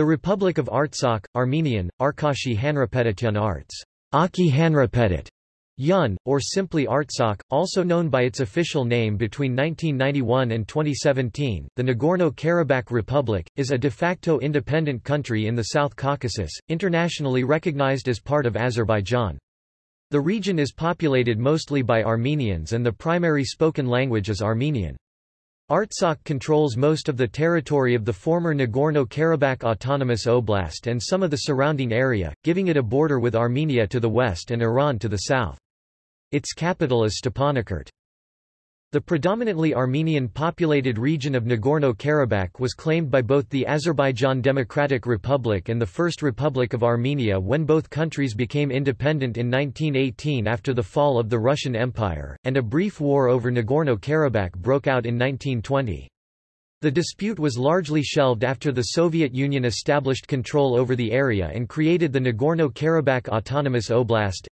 The Republic of Artsakh, Armenian, Arkashi Hanrapetityan Arts, Aki Hanrapetit, Yun, or simply Artsakh, also known by its official name between 1991 and 2017, the Nagorno-Karabakh Republic, is a de facto independent country in the South Caucasus, internationally recognized as part of Azerbaijan. The region is populated mostly by Armenians and the primary spoken language is Armenian. Artsakh controls most of the territory of the former Nagorno-Karabakh Autonomous Oblast and some of the surrounding area, giving it a border with Armenia to the west and Iran to the south. Its capital is Stepanakert. The predominantly Armenian-populated region of Nagorno-Karabakh was claimed by both the Azerbaijan Democratic Republic and the First Republic of Armenia when both countries became independent in 1918 after the fall of the Russian Empire, and a brief war over Nagorno-Karabakh broke out in 1920. The dispute was largely shelved after the Soviet Union established control over the area and created the Nagorno-Karabakh Autonomous Oblast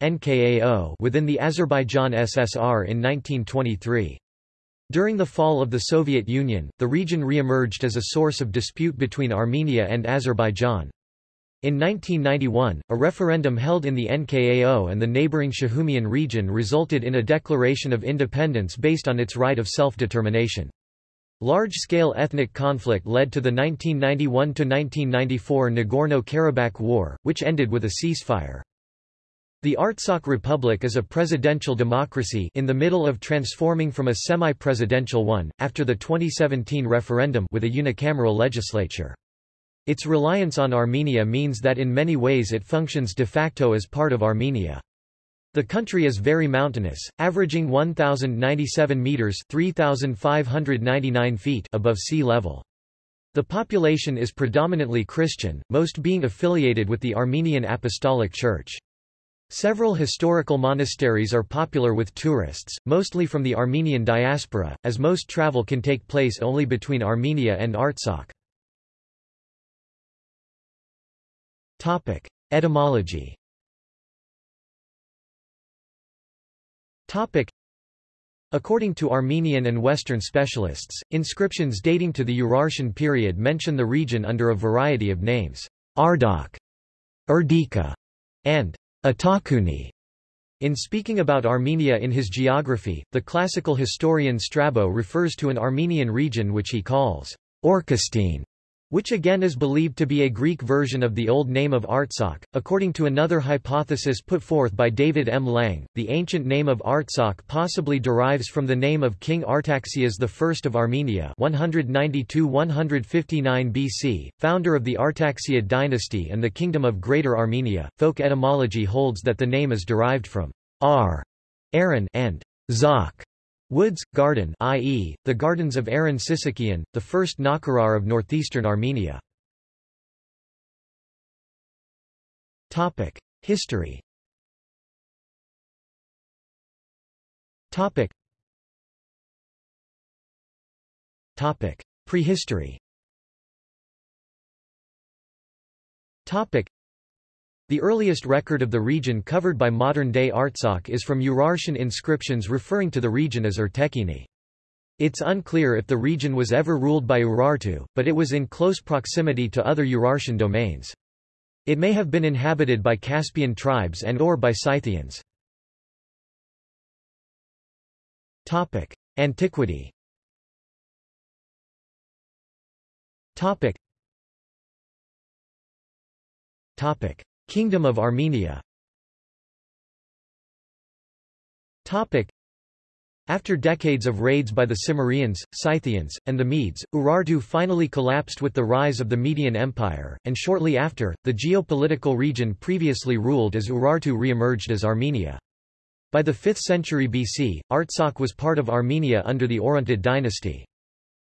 within the Azerbaijan SSR in 1923. During the fall of the Soviet Union, the region re-emerged as a source of dispute between Armenia and Azerbaijan. In 1991, a referendum held in the NKAO and the neighboring Shahumyan region resulted in a declaration of independence based on its right of self-determination. Large-scale ethnic conflict led to the 1991–1994 Nagorno-Karabakh War, which ended with a ceasefire. The Artsakh Republic is a presidential democracy in the middle of transforming from a semi-presidential one, after the 2017 referendum with a unicameral legislature. Its reliance on Armenia means that in many ways it functions de facto as part of Armenia. The country is very mountainous, averaging 1,097 metres 3,599 feet above sea level. The population is predominantly Christian, most being affiliated with the Armenian Apostolic Church. Several historical monasteries are popular with tourists, mostly from the Armenian diaspora, as most travel can take place only between Armenia and Artsakh. Topic. Etymology Topic. According to Armenian and Western specialists, inscriptions dating to the Urartian period mention the region under a variety of names, Ardak, Erdika, and Atakuni. In speaking about Armenia in his geography, the classical historian Strabo refers to an Armenian region which he calls Orchistene, which again is believed to be a Greek version of the old name of Artsakh. According to another hypothesis put forth by David M. Lang, the ancient name of Artsakh possibly derives from the name of King Artaxias I of Armenia 192-159 BC, founder of the Artaxiad dynasty and the Kingdom of Greater Armenia. Folk etymology holds that the name is derived from Ar, Aaron and Zak, Woods, garden i.e., the gardens of Aaron Sisakian, the first Nakarar of northeastern Armenia. History Topic. Topic. Prehistory the earliest record of the region covered by modern-day Artsakh is from Urartian inscriptions referring to the region as Urtekini. It's unclear if the region was ever ruled by Urartu, but it was in close proximity to other Urartian domains. It may have been inhabited by Caspian tribes and or by Scythians. Topic: Antiquity Topic. Topic. Kingdom of Armenia after decades of raids by the Cimmerians, Scythians, and the Medes, Urartu finally collapsed with the rise of the Median Empire, and shortly after, the geopolitical region previously ruled as Urartu re-emerged as Armenia. By the 5th century BC, Artsakh was part of Armenia under the Orontid dynasty.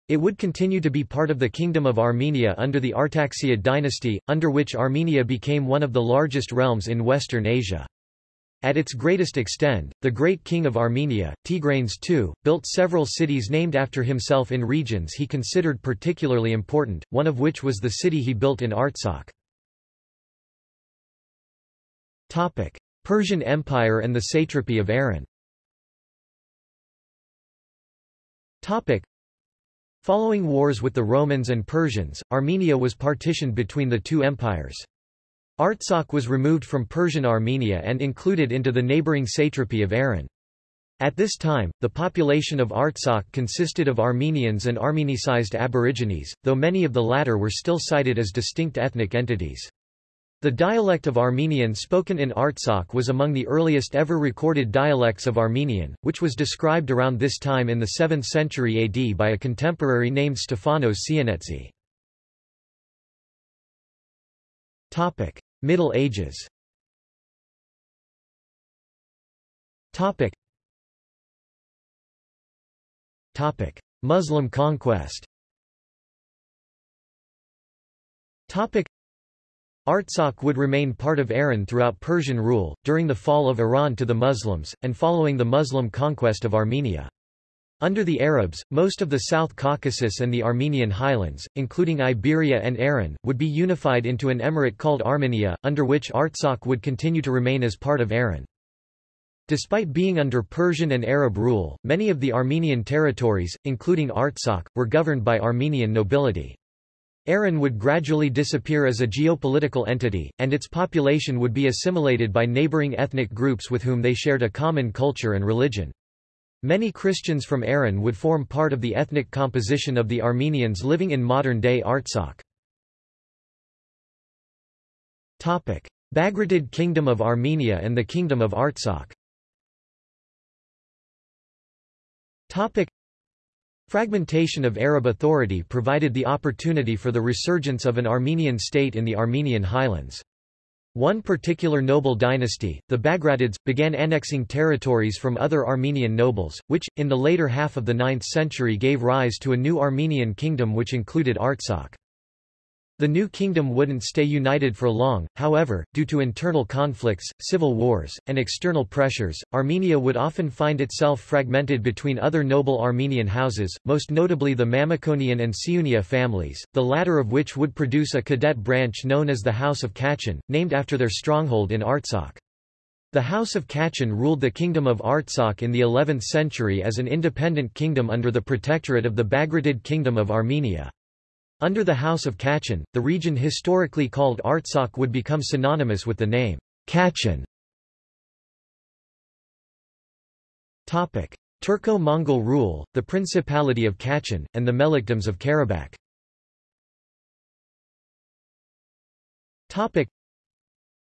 It would continue to be part of the Kingdom of Armenia under the Artaxiad dynasty, under which Armenia became one of the largest realms in Western Asia. At its greatest extent, the great king of Armenia, Tigranes II, built several cities named after himself in regions he considered particularly important, one of which was the city he built in Artsakh. Persian Empire and the satrapy of Aran Following wars with the Romans and Persians, Armenia was partitioned between the two empires. Artsakh was removed from Persian Armenia and included into the neighboring satrapy of Aran. At this time, the population of Artsakh consisted of Armenians and Armenicized Aborigines, though many of the latter were still cited as distinct ethnic entities. The dialect of Armenian spoken in Artsakh was among the earliest ever recorded dialects of Armenian, which was described around this time in the 7th century AD by a contemporary named Stefanos Sionetzi. Middle Ages Muslim conquest Artsakh would remain part of Aran throughout Persian rule, during the fall of Iran to the Muslims, and following the Muslim conquest of Armenia. Under the Arabs, most of the South Caucasus and the Armenian highlands, including Iberia and Aran, would be unified into an emirate called Armenia, under which Artsakh would continue to remain as part of Aran. Despite being under Persian and Arab rule, many of the Armenian territories, including Artsakh, were governed by Armenian nobility. Aran would gradually disappear as a geopolitical entity, and its population would be assimilated by neighboring ethnic groups with whom they shared a common culture and religion. Many Christians from Aran would form part of the ethnic composition of the Armenians living in modern-day Artsakh. Bagratid Kingdom of Armenia and the Kingdom of Artsakh Fragmentation of Arab authority provided the opportunity for the resurgence of an Armenian state in the Armenian highlands. One particular noble dynasty, the Bagratids, began annexing territories from other Armenian nobles, which, in the later half of the 9th century gave rise to a new Armenian kingdom which included Artsakh. The new kingdom wouldn't stay united for long, however, due to internal conflicts, civil wars, and external pressures, Armenia would often find itself fragmented between other noble Armenian houses, most notably the Mamikonian and Siunia families, the latter of which would produce a cadet branch known as the House of Khachen, named after their stronghold in Artsakh. The House of Khachen ruled the Kingdom of Artsakh in the 11th century as an independent kingdom under the protectorate of the Bagratid Kingdom of Armenia. Under the House of Khachen, the region historically called Artsakh would become synonymous with the name Khachen. Turco-Mongol rule, the Principality of Kachin, and the Melikdoms of Karabakh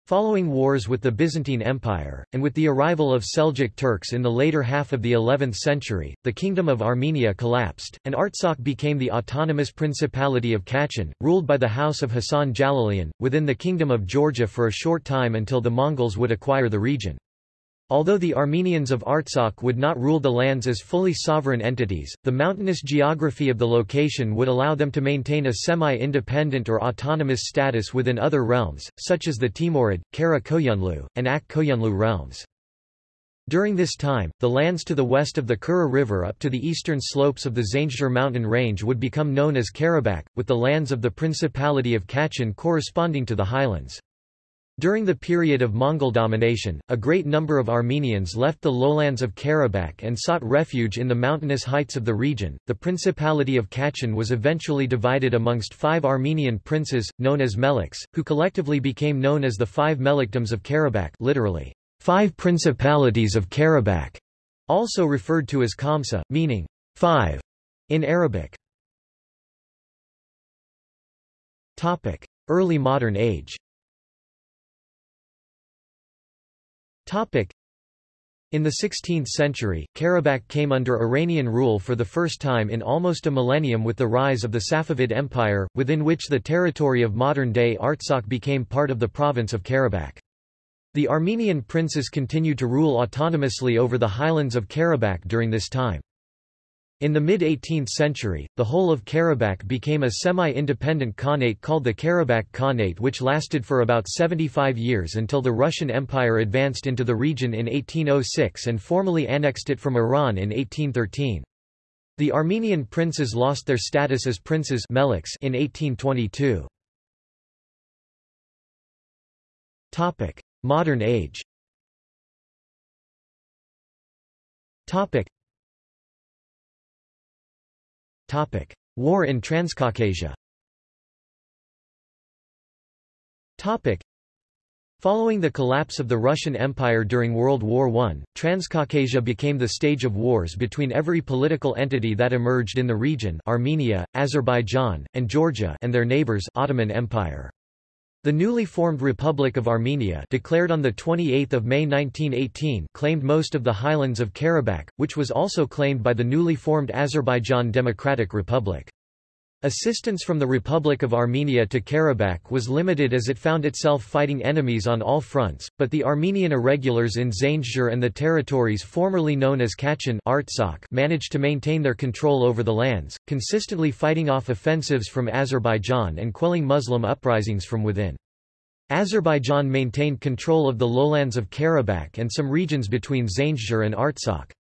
Following wars with the Byzantine Empire, and with the arrival of Seljuk Turks in the later half of the 11th century, the Kingdom of Armenia collapsed, and Artsakh became the autonomous Principality of Khachen, ruled by the House of Hassan Jalalian, within the Kingdom of Georgia for a short time until the Mongols would acquire the region. Although the Armenians of Artsakh would not rule the lands as fully sovereign entities, the mountainous geography of the location would allow them to maintain a semi-independent or autonomous status within other realms, such as the Timurid, Kara Koyunlu, and Ak Koyunlu realms. During this time, the lands to the west of the Kura River up to the eastern slopes of the Zangezur mountain range would become known as Karabakh, with the lands of the Principality of Khachen corresponding to the highlands. During the period of Mongol domination, a great number of Armenians left the lowlands of Karabakh and sought refuge in the mountainous heights of the region. The Principality of Khachen was eventually divided amongst five Armenian princes, known as Meliks, who collectively became known as the Five Melikdoms of Karabakh, literally, Five Principalities of Karabakh, also referred to as Khamsa, meaning five in Arabic. Topic: Early modern age. In the 16th century, Karabakh came under Iranian rule for the first time in almost a millennium with the rise of the Safavid Empire, within which the territory of modern-day Artsakh became part of the province of Karabakh. The Armenian princes continued to rule autonomously over the highlands of Karabakh during this time. In the mid-18th century, the whole of Karabakh became a semi-independent khanate called the Karabakh Khanate which lasted for about 75 years until the Russian Empire advanced into the region in 1806 and formally annexed it from Iran in 1813. The Armenian princes lost their status as princes in 1822. Modern age War in Transcaucasia. Following the collapse of the Russian Empire during World War I, Transcaucasia became the stage of wars between every political entity that emerged in the region Armenia, Azerbaijan, and Georgia and their neighbors Ottoman Empire. The newly formed Republic of Armenia declared on 28 May 1918 claimed most of the highlands of Karabakh, which was also claimed by the newly formed Azerbaijan Democratic Republic. Assistance from the Republic of Armenia to Karabakh was limited as it found itself fighting enemies on all fronts, but the Armenian irregulars in Zanjir and the territories formerly known as Khachen managed to maintain their control over the lands, consistently fighting off offensives from Azerbaijan and quelling Muslim uprisings from within. Azerbaijan maintained control of the lowlands of Karabakh and some regions between Zanjir and Artsakh.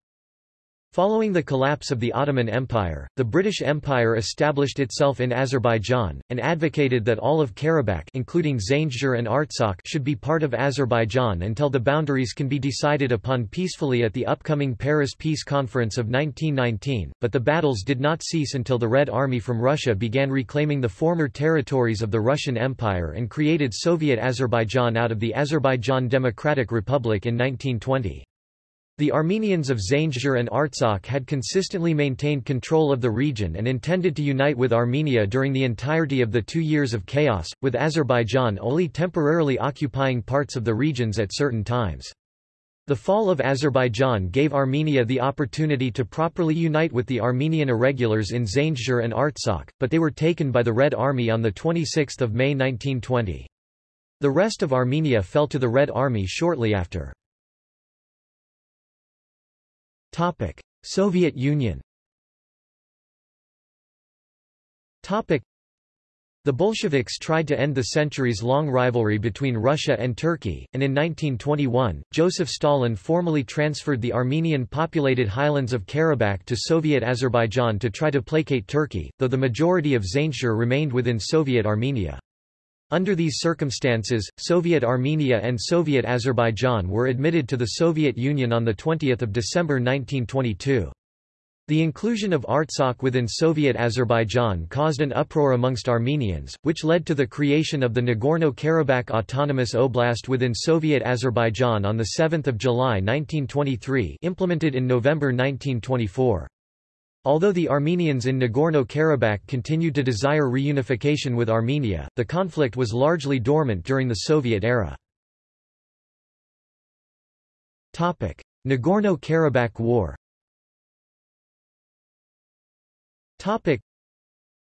Following the collapse of the Ottoman Empire, the British Empire established itself in Azerbaijan, and advocated that all of Karabakh including Zanjir and Artsakh should be part of Azerbaijan until the boundaries can be decided upon peacefully at the upcoming Paris Peace Conference of 1919, but the battles did not cease until the Red Army from Russia began reclaiming the former territories of the Russian Empire and created Soviet Azerbaijan out of the Azerbaijan Democratic Republic in 1920. The Armenians of Zanjir and Artsakh had consistently maintained control of the region and intended to unite with Armenia during the entirety of the two years of chaos, with Azerbaijan only temporarily occupying parts of the regions at certain times. The fall of Azerbaijan gave Armenia the opportunity to properly unite with the Armenian irregulars in Zanjir and Artsakh, but they were taken by the Red Army on 26 May 1920. The rest of Armenia fell to the Red Army shortly after. Topic: Soviet Union. Topic: The Bolsheviks tried to end the centuries-long rivalry between Russia and Turkey, and in 1921, Joseph Stalin formally transferred the Armenian-populated highlands of Karabakh to Soviet Azerbaijan to try to placate Turkey, though the majority of Zanjir remained within Soviet Armenia. Under these circumstances, Soviet Armenia and Soviet Azerbaijan were admitted to the Soviet Union on 20 December 1922. The inclusion of Artsakh within Soviet Azerbaijan caused an uproar amongst Armenians, which led to the creation of the Nagorno-Karabakh Autonomous Oblast within Soviet Azerbaijan on 7 July 1923 implemented in November 1924. Although the Armenians in Nagorno-Karabakh continued to desire reunification with Armenia, the conflict was largely dormant during the Soviet era. Nagorno-Karabakh War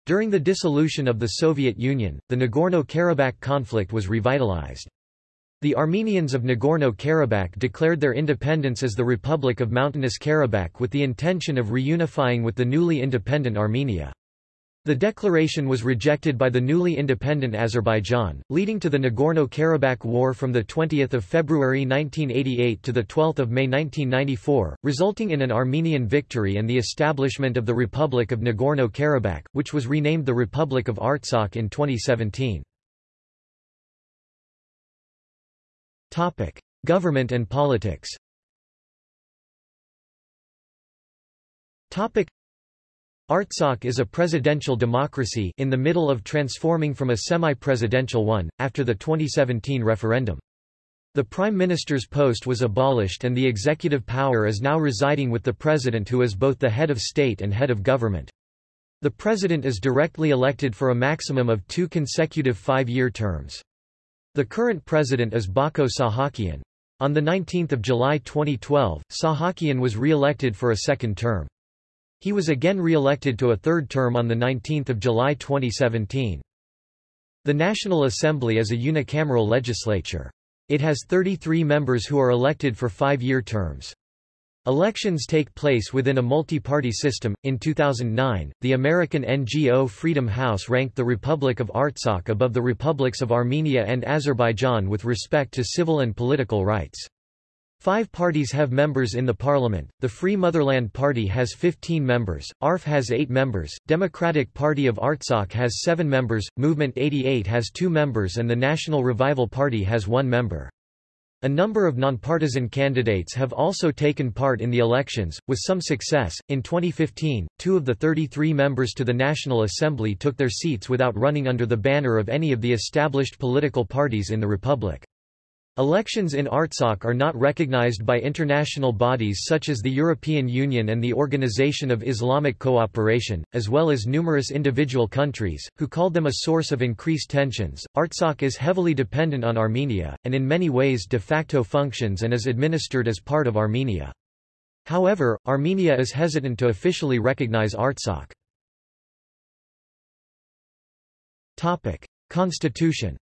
During the dissolution of the Soviet Union, the Nagorno-Karabakh conflict was revitalized. The Armenians of Nagorno-Karabakh declared their independence as the Republic of Mountainous Karabakh with the intention of reunifying with the newly independent Armenia. The declaration was rejected by the newly independent Azerbaijan, leading to the Nagorno-Karabakh War from 20 February 1988 to 12 May 1994, resulting in an Armenian victory and the establishment of the Republic of Nagorno-Karabakh, which was renamed the Republic of Artsakh in 2017. Topic: Government and politics. Topic: Artsakh is a presidential democracy in the middle of transforming from a semi-presidential one after the 2017 referendum. The prime minister's post was abolished and the executive power is now residing with the president who is both the head of state and head of government. The president is directly elected for a maximum of two consecutive five-year terms. The current president is Bako Sahakian. On 19 July 2012, Sahakian was re-elected for a second term. He was again re-elected to a third term on 19 July 2017. The National Assembly is a unicameral legislature. It has 33 members who are elected for five-year terms. Elections take place within a multi-party system. In 2009, the American NGO Freedom House ranked the Republic of Artsakh above the republics of Armenia and Azerbaijan with respect to civil and political rights. Five parties have members in the parliament. The Free Motherland Party has 15 members, ARF has 8 members, Democratic Party of Artsakh has 7 members, Movement 88 has 2 members and the National Revival Party has 1 member. A number of nonpartisan candidates have also taken part in the elections, with some success. In 2015, two of the 33 members to the National Assembly took their seats without running under the banner of any of the established political parties in the republic. Elections in Artsakh are not recognized by international bodies such as the European Union and the Organization of Islamic Cooperation, as well as numerous individual countries, who called them a source of increased tensions. Artsakh is heavily dependent on Armenia, and in many ways de facto functions and is administered as part of Armenia. However, Armenia is hesitant to officially recognize Artsakh. Constitution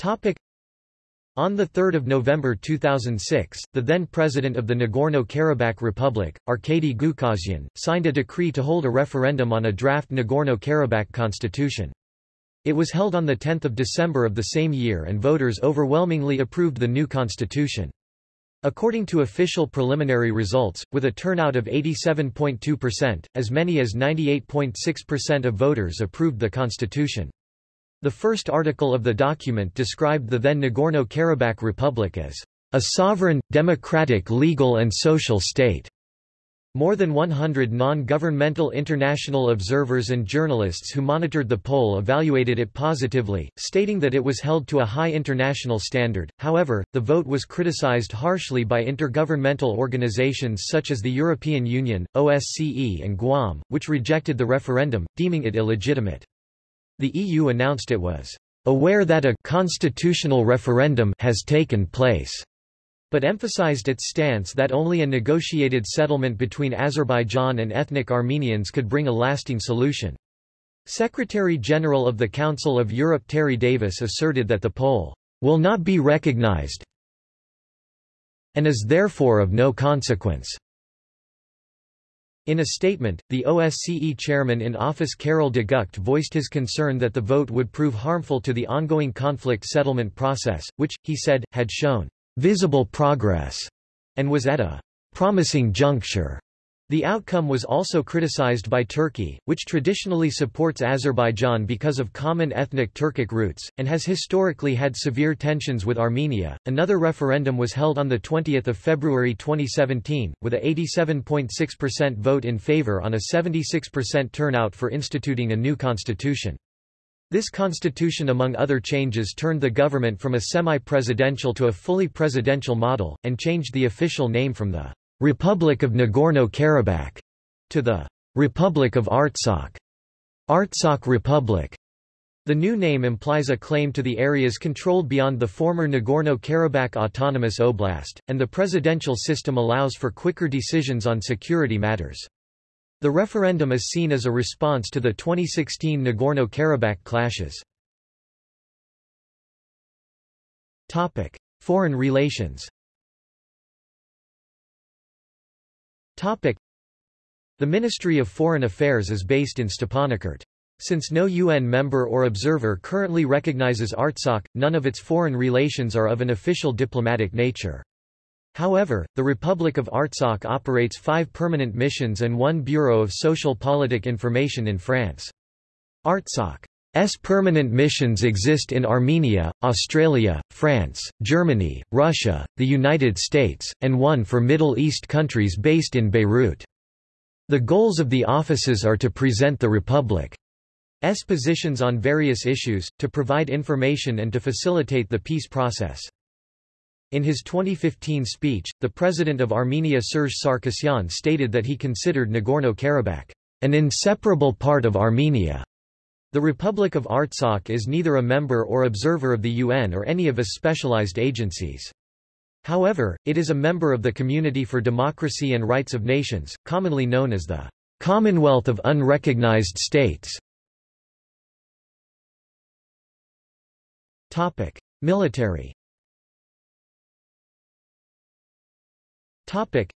Topic. On 3 November 2006, the then president of the Nagorno-Karabakh Republic, Arkady Gukasyan, signed a decree to hold a referendum on a draft Nagorno-Karabakh constitution. It was held on 10 December of the same year and voters overwhelmingly approved the new constitution. According to official preliminary results, with a turnout of 87.2%, as many as 98.6% of voters approved the constitution. The first article of the document described the then Nagorno-Karabakh Republic as a sovereign, democratic legal and social state. More than 100 non-governmental international observers and journalists who monitored the poll evaluated it positively, stating that it was held to a high international standard. However, the vote was criticized harshly by intergovernmental organizations such as the European Union, OSCE and GUAM, which rejected the referendum, deeming it illegitimate. The EU announced it was aware that a constitutional referendum has taken place, but emphasized its stance that only a negotiated settlement between Azerbaijan and ethnic Armenians could bring a lasting solution. Secretary-General of the Council of Europe Terry Davis asserted that the poll will not be recognized and is therefore of no consequence. In a statement, the OSCE chairman in office Karel De Gucht voiced his concern that the vote would prove harmful to the ongoing conflict settlement process, which, he said, had shown visible progress and was at a promising juncture. The outcome was also criticized by Turkey, which traditionally supports Azerbaijan because of common ethnic Turkic roots, and has historically had severe tensions with Armenia. Another referendum was held on 20 February 2017, with a 87.6% vote in favor on a 76% turnout for instituting a new constitution. This constitution among other changes turned the government from a semi-presidential to a fully presidential model, and changed the official name from the Republic of Nagorno-Karabakh, to the Republic of Artsakh, Artsakh Republic. The new name implies a claim to the areas controlled beyond the former Nagorno-Karabakh Autonomous Oblast, and the presidential system allows for quicker decisions on security matters. The referendum is seen as a response to the 2016 Nagorno-Karabakh clashes. Foreign relations The Ministry of Foreign Affairs is based in Stepanakert. Since no UN member or observer currently recognizes Artsakh, none of its foreign relations are of an official diplomatic nature. However, the Republic of Artsakh operates five permanent missions and one Bureau of Social Politic Information in France. Artsakh's permanent missions exist in Armenia, Australia, France, Germany, Russia, the United States, and one for Middle East countries based in Beirut. The goals of the offices are to present the Republic's positions on various issues, to provide information and to facilitate the peace process. In his 2015 speech, the president of Armenia Serge Sarkisyan stated that he considered Nagorno-Karabakh an inseparable part of Armenia. The Republic of Artsakh is neither a member or observer of the UN or any of its specialized agencies. However, it is a member of the Community for Democracy and Rights of Nations, commonly known as the Commonwealth of Unrecognized States. Topic: Military. Topic: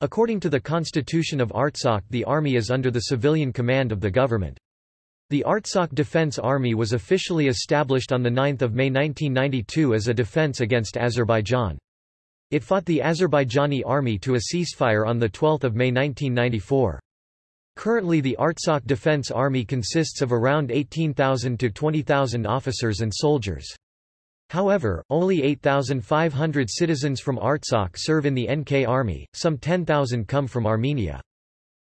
According to the Constitution of Artsakh the army is under the civilian command of the government. The Artsakh Defense Army was officially established on 9 May 1992 as a defense against Azerbaijan. It fought the Azerbaijani army to a ceasefire on 12 May 1994. Currently the Artsakh Defense Army consists of around 18,000 to 20,000 officers and soldiers. However, only 8,500 citizens from Artsakh serve in the NK Army, some 10,000 come from Armenia.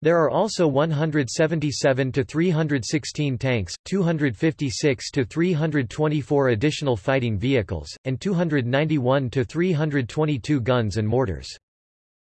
There are also 177 to 316 tanks, 256 to 324 additional fighting vehicles, and 291 to 322 guns and mortars.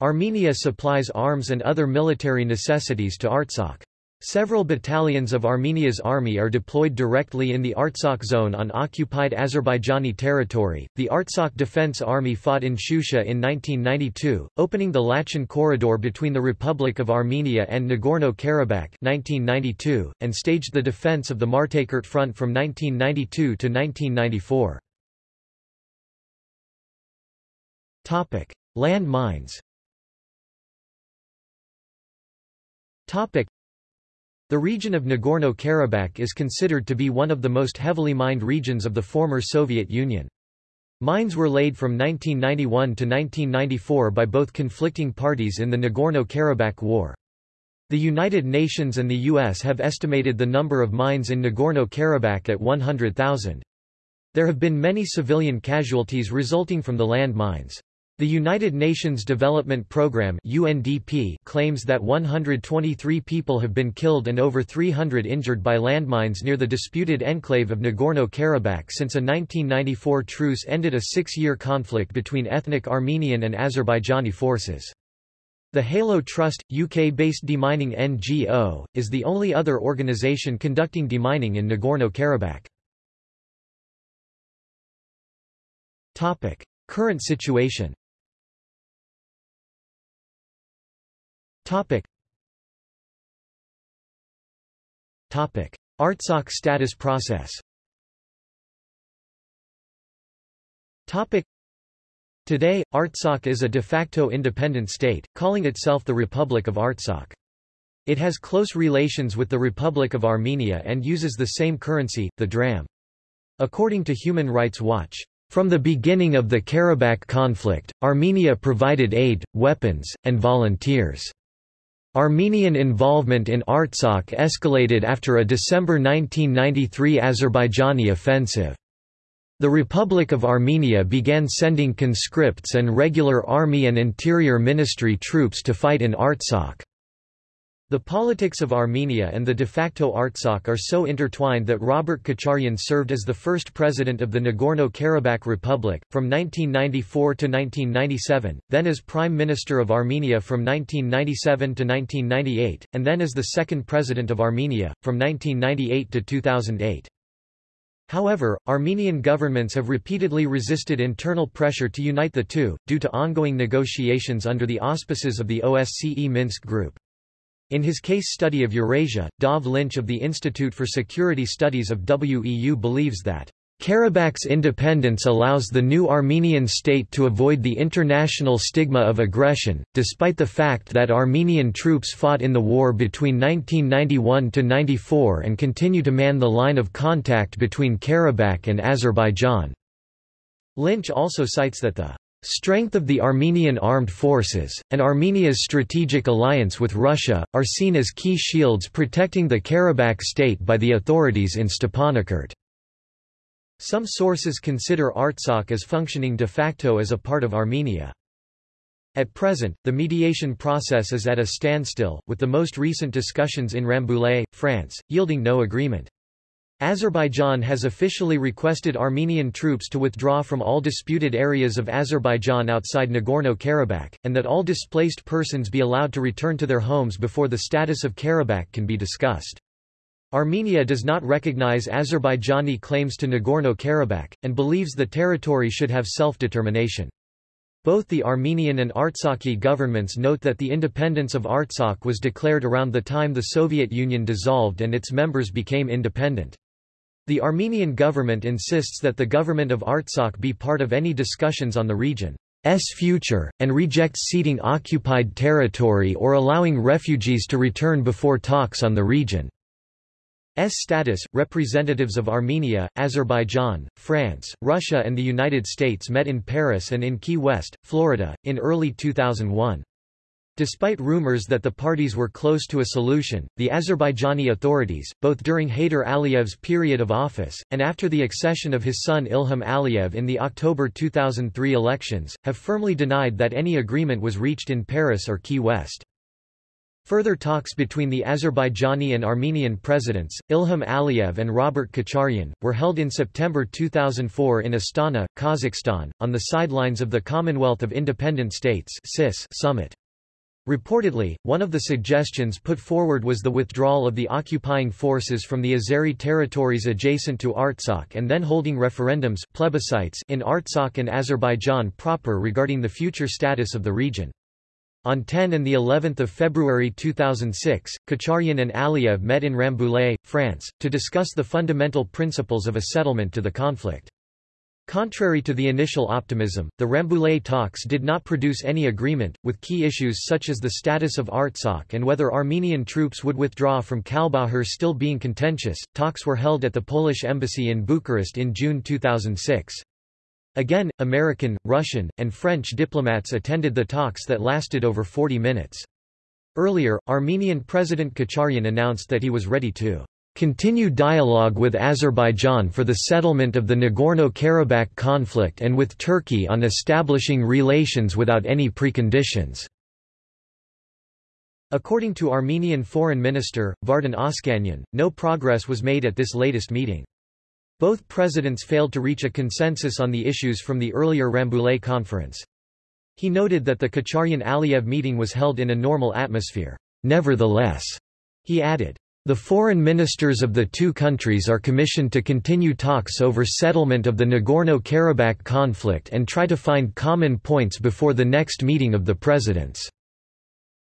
Armenia supplies arms and other military necessities to Artsakh. Several battalions of Armenia's army are deployed directly in the Artsakh zone on occupied Azerbaijani territory. The Artsakh Defense Army fought in Shusha in 1992, opening the Lachin corridor between the Republic of Armenia and Nagorno-Karabakh (1992), and staged the defense of the Martakert Front from 1992 to 1994. Topic: Land mines. Topic: the region of Nagorno-Karabakh is considered to be one of the most heavily mined regions of the former Soviet Union. Mines were laid from 1991 to 1994 by both conflicting parties in the Nagorno-Karabakh War. The United Nations and the U.S. have estimated the number of mines in Nagorno-Karabakh at 100,000. There have been many civilian casualties resulting from the land mines. The United Nations Development Programme UNDP claims that 123 people have been killed and over 300 injured by landmines near the disputed enclave of Nagorno-Karabakh since a 1994 truce ended a six-year conflict between ethnic Armenian and Azerbaijani forces. The Halo Trust, UK-based demining NGO, is the only other organisation conducting demining in Nagorno-Karabakh. Current situation Topic. Topic. Artsakh status process Topic. Today, Artsakh is a de facto independent state, calling itself the Republic of Artsakh. It has close relations with the Republic of Armenia and uses the same currency, the dram. According to Human Rights Watch, from the beginning of the Karabakh conflict, Armenia provided aid, weapons, and volunteers. Armenian involvement in Artsakh escalated after a December 1993 Azerbaijani offensive. The Republic of Armenia began sending conscripts and regular army and interior ministry troops to fight in Artsakh. The politics of Armenia and the de facto Artsakh are so intertwined that Robert Kocharyan served as the first president of the Nagorno-Karabakh Republic, from 1994 to 1997, then as Prime Minister of Armenia from 1997 to 1998, and then as the second president of Armenia, from 1998 to 2008. However, Armenian governments have repeatedly resisted internal pressure to unite the two, due to ongoing negotiations under the auspices of the OSCE Minsk Group. In his case study of Eurasia, Dov Lynch of the Institute for Security Studies of WEU believes that Karabakh's independence allows the new Armenian state to avoid the international stigma of aggression, despite the fact that Armenian troops fought in the war between 1991–94 and continue to man the line of contact between Karabakh and Azerbaijan. Lynch also cites that the Strength of the Armenian armed forces, and Armenia's strategic alliance with Russia, are seen as key shields protecting the Karabakh state by the authorities in Stepanakert. Some sources consider Artsakh as functioning de facto as a part of Armenia. At present, the mediation process is at a standstill, with the most recent discussions in Rambouillet, France, yielding no agreement. Azerbaijan has officially requested Armenian troops to withdraw from all disputed areas of Azerbaijan outside Nagorno-Karabakh, and that all displaced persons be allowed to return to their homes before the status of Karabakh can be discussed. Armenia does not recognize Azerbaijani claims to Nagorno-Karabakh, and believes the territory should have self-determination. Both the Armenian and Artsakhi governments note that the independence of Artsakh was declared around the time the Soviet Union dissolved and its members became independent. The Armenian government insists that the government of Artsakh be part of any discussions on the region's future, and rejects ceding occupied territory or allowing refugees to return before talks on the region's status. Representatives of Armenia, Azerbaijan, France, Russia, and the United States met in Paris and in Key West, Florida, in early 2001. Despite rumors that the parties were close to a solution, the Azerbaijani authorities, both during Heydar Aliyev's period of office, and after the accession of his son Ilham Aliyev in the October 2003 elections, have firmly denied that any agreement was reached in Paris or Key West. Further talks between the Azerbaijani and Armenian presidents, Ilham Aliyev and Robert Kocharyan, were held in September 2004 in Astana, Kazakhstan, on the sidelines of the Commonwealth of Independent States summit. Reportedly, one of the suggestions put forward was the withdrawal of the occupying forces from the Azeri territories adjacent to Artsakh and then holding referendums plebiscites in Artsakh and Azerbaijan proper regarding the future status of the region. On 10 and the 11th of February 2006, Kocharyan and Aliyev met in Rambouillet, France, to discuss the fundamental principles of a settlement to the conflict. Contrary to the initial optimism, the Rambouillet talks did not produce any agreement, with key issues such as the status of Artsakh and whether Armenian troops would withdraw from Kalbajar still being contentious. Talks were held at the Polish embassy in Bucharest in June 2006. Again, American, Russian, and French diplomats attended the talks that lasted over 40 minutes. Earlier, Armenian President Kocharyan announced that he was ready to continue dialogue with Azerbaijan for the settlement of the Nagorno-Karabakh conflict and with Turkey on establishing relations without any preconditions." According to Armenian Foreign Minister, Vardan Oskanyan, no progress was made at this latest meeting. Both presidents failed to reach a consensus on the issues from the earlier Rambouillet conference. He noted that the Kocharyan-Aliyev meeting was held in a normal atmosphere. Nevertheless, he added, the foreign ministers of the two countries are commissioned to continue talks over settlement of the Nagorno-Karabakh conflict and try to find common points before the next meeting of the presidents.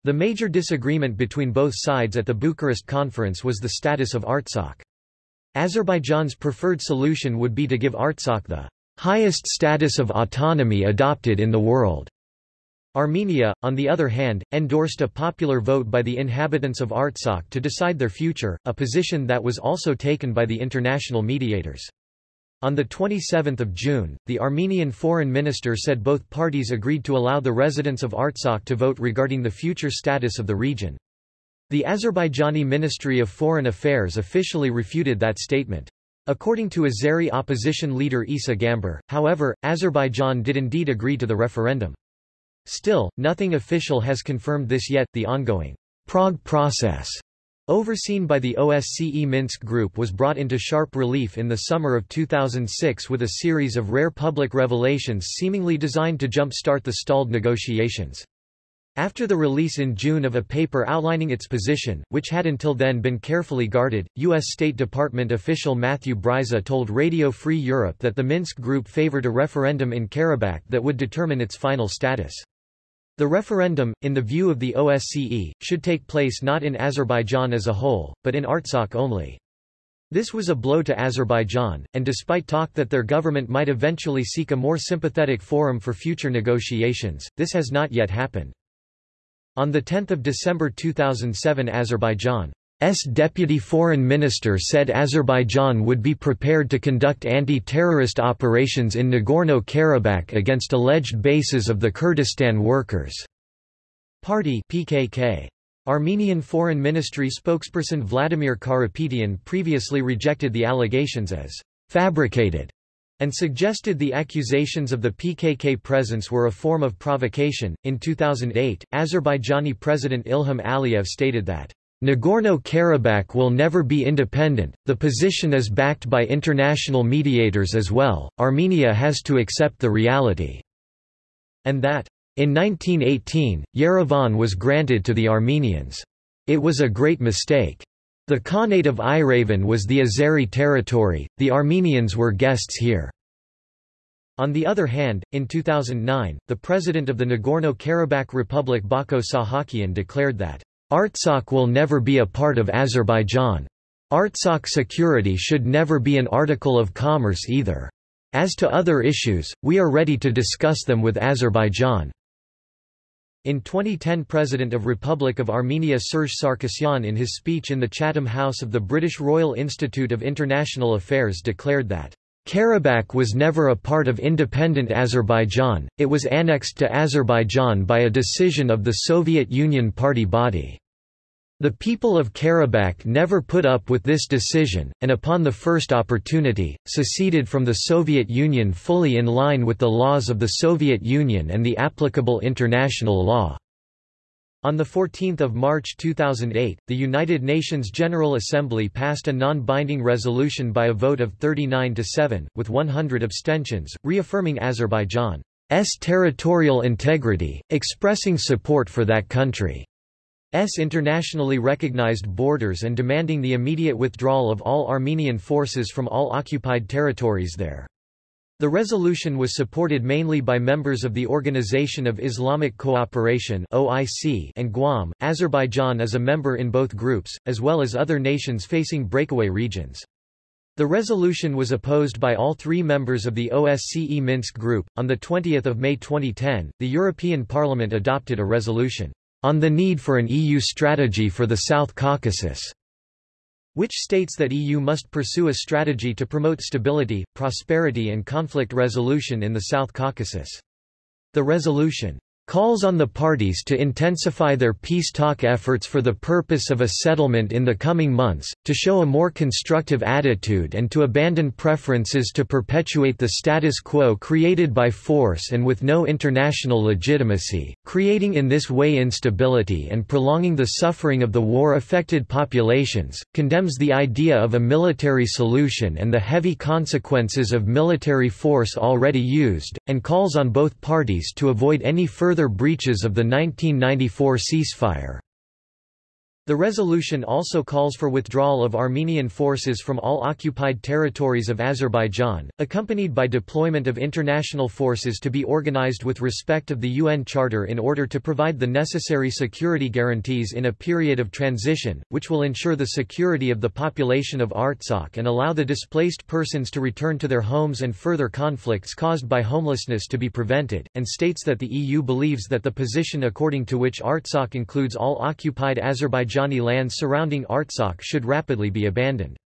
The major disagreement between both sides at the Bucharest conference was the status of Artsakh. Azerbaijan's preferred solution would be to give Artsakh the highest status of autonomy adopted in the world. Armenia, on the other hand, endorsed a popular vote by the inhabitants of Artsakh to decide their future, a position that was also taken by the international mediators. On 27 June, the Armenian foreign minister said both parties agreed to allow the residents of Artsakh to vote regarding the future status of the region. The Azerbaijani Ministry of Foreign Affairs officially refuted that statement. According to Azeri opposition leader Isa Gambar, however, Azerbaijan did indeed agree to the referendum. Still, nothing official has confirmed this yet. The ongoing Prague process, overseen by the OSCE Minsk Group, was brought into sharp relief in the summer of 2006 with a series of rare public revelations seemingly designed to jump-start the stalled negotiations. After the release in June of a paper outlining its position, which had until then been carefully guarded, U.S. State Department official Matthew Bryza told Radio Free Europe that the Minsk Group favored a referendum in Karabakh that would determine its final status. The referendum, in the view of the OSCE, should take place not in Azerbaijan as a whole, but in Artsakh only. This was a blow to Azerbaijan, and despite talk that their government might eventually seek a more sympathetic forum for future negotiations, this has not yet happened. On 10 December 2007 Azerbaijan S deputy foreign minister said Azerbaijan would be prepared to conduct anti-terrorist operations in Nagorno-Karabakh against alleged bases of the Kurdistan Workers' Party PKK. Armenian Foreign Ministry spokesperson Vladimir Karapetyan previously rejected the allegations as fabricated and suggested the accusations of the PKK presence were a form of provocation. In 2008, Azerbaijani President Ilham Aliyev stated that Nagorno-Karabakh will never be independent, the position is backed by international mediators as well, Armenia has to accept the reality." And that, in 1918, Yerevan was granted to the Armenians. It was a great mistake. The Khanate of Yerevan was the Azeri territory, the Armenians were guests here. On the other hand, in 2009, the president of the Nagorno-Karabakh Republic Bako Sahakian declared that Artsakh will never be a part of Azerbaijan. Artsakh security should never be an article of commerce either. As to other issues, we are ready to discuss them with Azerbaijan. In 2010 President of Republic of Armenia Serge Sarkisyan in his speech in the Chatham House of the British Royal Institute of International Affairs declared that Karabakh was never a part of independent Azerbaijan, it was annexed to Azerbaijan by a decision of the Soviet Union party body. The people of Karabakh never put up with this decision, and upon the first opportunity, seceded from the Soviet Union fully in line with the laws of the Soviet Union and the applicable international law. On 14 March 2008, the United Nations General Assembly passed a non-binding resolution by a vote of 39 to 7, with 100 abstentions, reaffirming Azerbaijan's territorial integrity, expressing support for that country's internationally recognized borders and demanding the immediate withdrawal of all Armenian forces from all occupied territories there. The resolution was supported mainly by members of the Organization of Islamic Cooperation (OIC) and GUAM. Azerbaijan is a member in both groups, as well as other nations facing breakaway regions. The resolution was opposed by all three members of the OSCE Minsk Group. On 20 May 2010, the European Parliament adopted a resolution on the need for an EU strategy for the South Caucasus which states that EU must pursue a strategy to promote stability, prosperity and conflict resolution in the South Caucasus. The resolution calls on the parties to intensify their peace talk efforts for the purpose of a settlement in the coming months, to show a more constructive attitude and to abandon preferences to perpetuate the status quo created by force and with no international legitimacy, creating in this way instability and prolonging the suffering of the war-affected populations, condemns the idea of a military solution and the heavy consequences of military force already used, and calls on both parties to avoid any further further breaches of the 1994 ceasefire. The resolution also calls for withdrawal of Armenian forces from all occupied territories of Azerbaijan, accompanied by deployment of international forces to be organized with respect of the UN Charter in order to provide the necessary security guarantees in a period of transition, which will ensure the security of the population of Artsakh and allow the displaced persons to return to their homes and further conflicts caused by homelessness to be prevented, and states that the EU believes that the position according to which Artsakh includes all occupied Azerbaijan Azerbaijani lands surrounding Artsakh should rapidly be abandoned.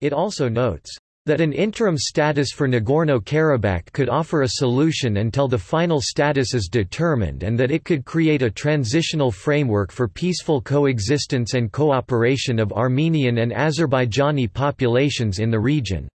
It also notes that an interim status for Nagorno-Karabakh could offer a solution until the final status is determined and that it could create a transitional framework for peaceful coexistence and cooperation of Armenian and Azerbaijani populations in the region.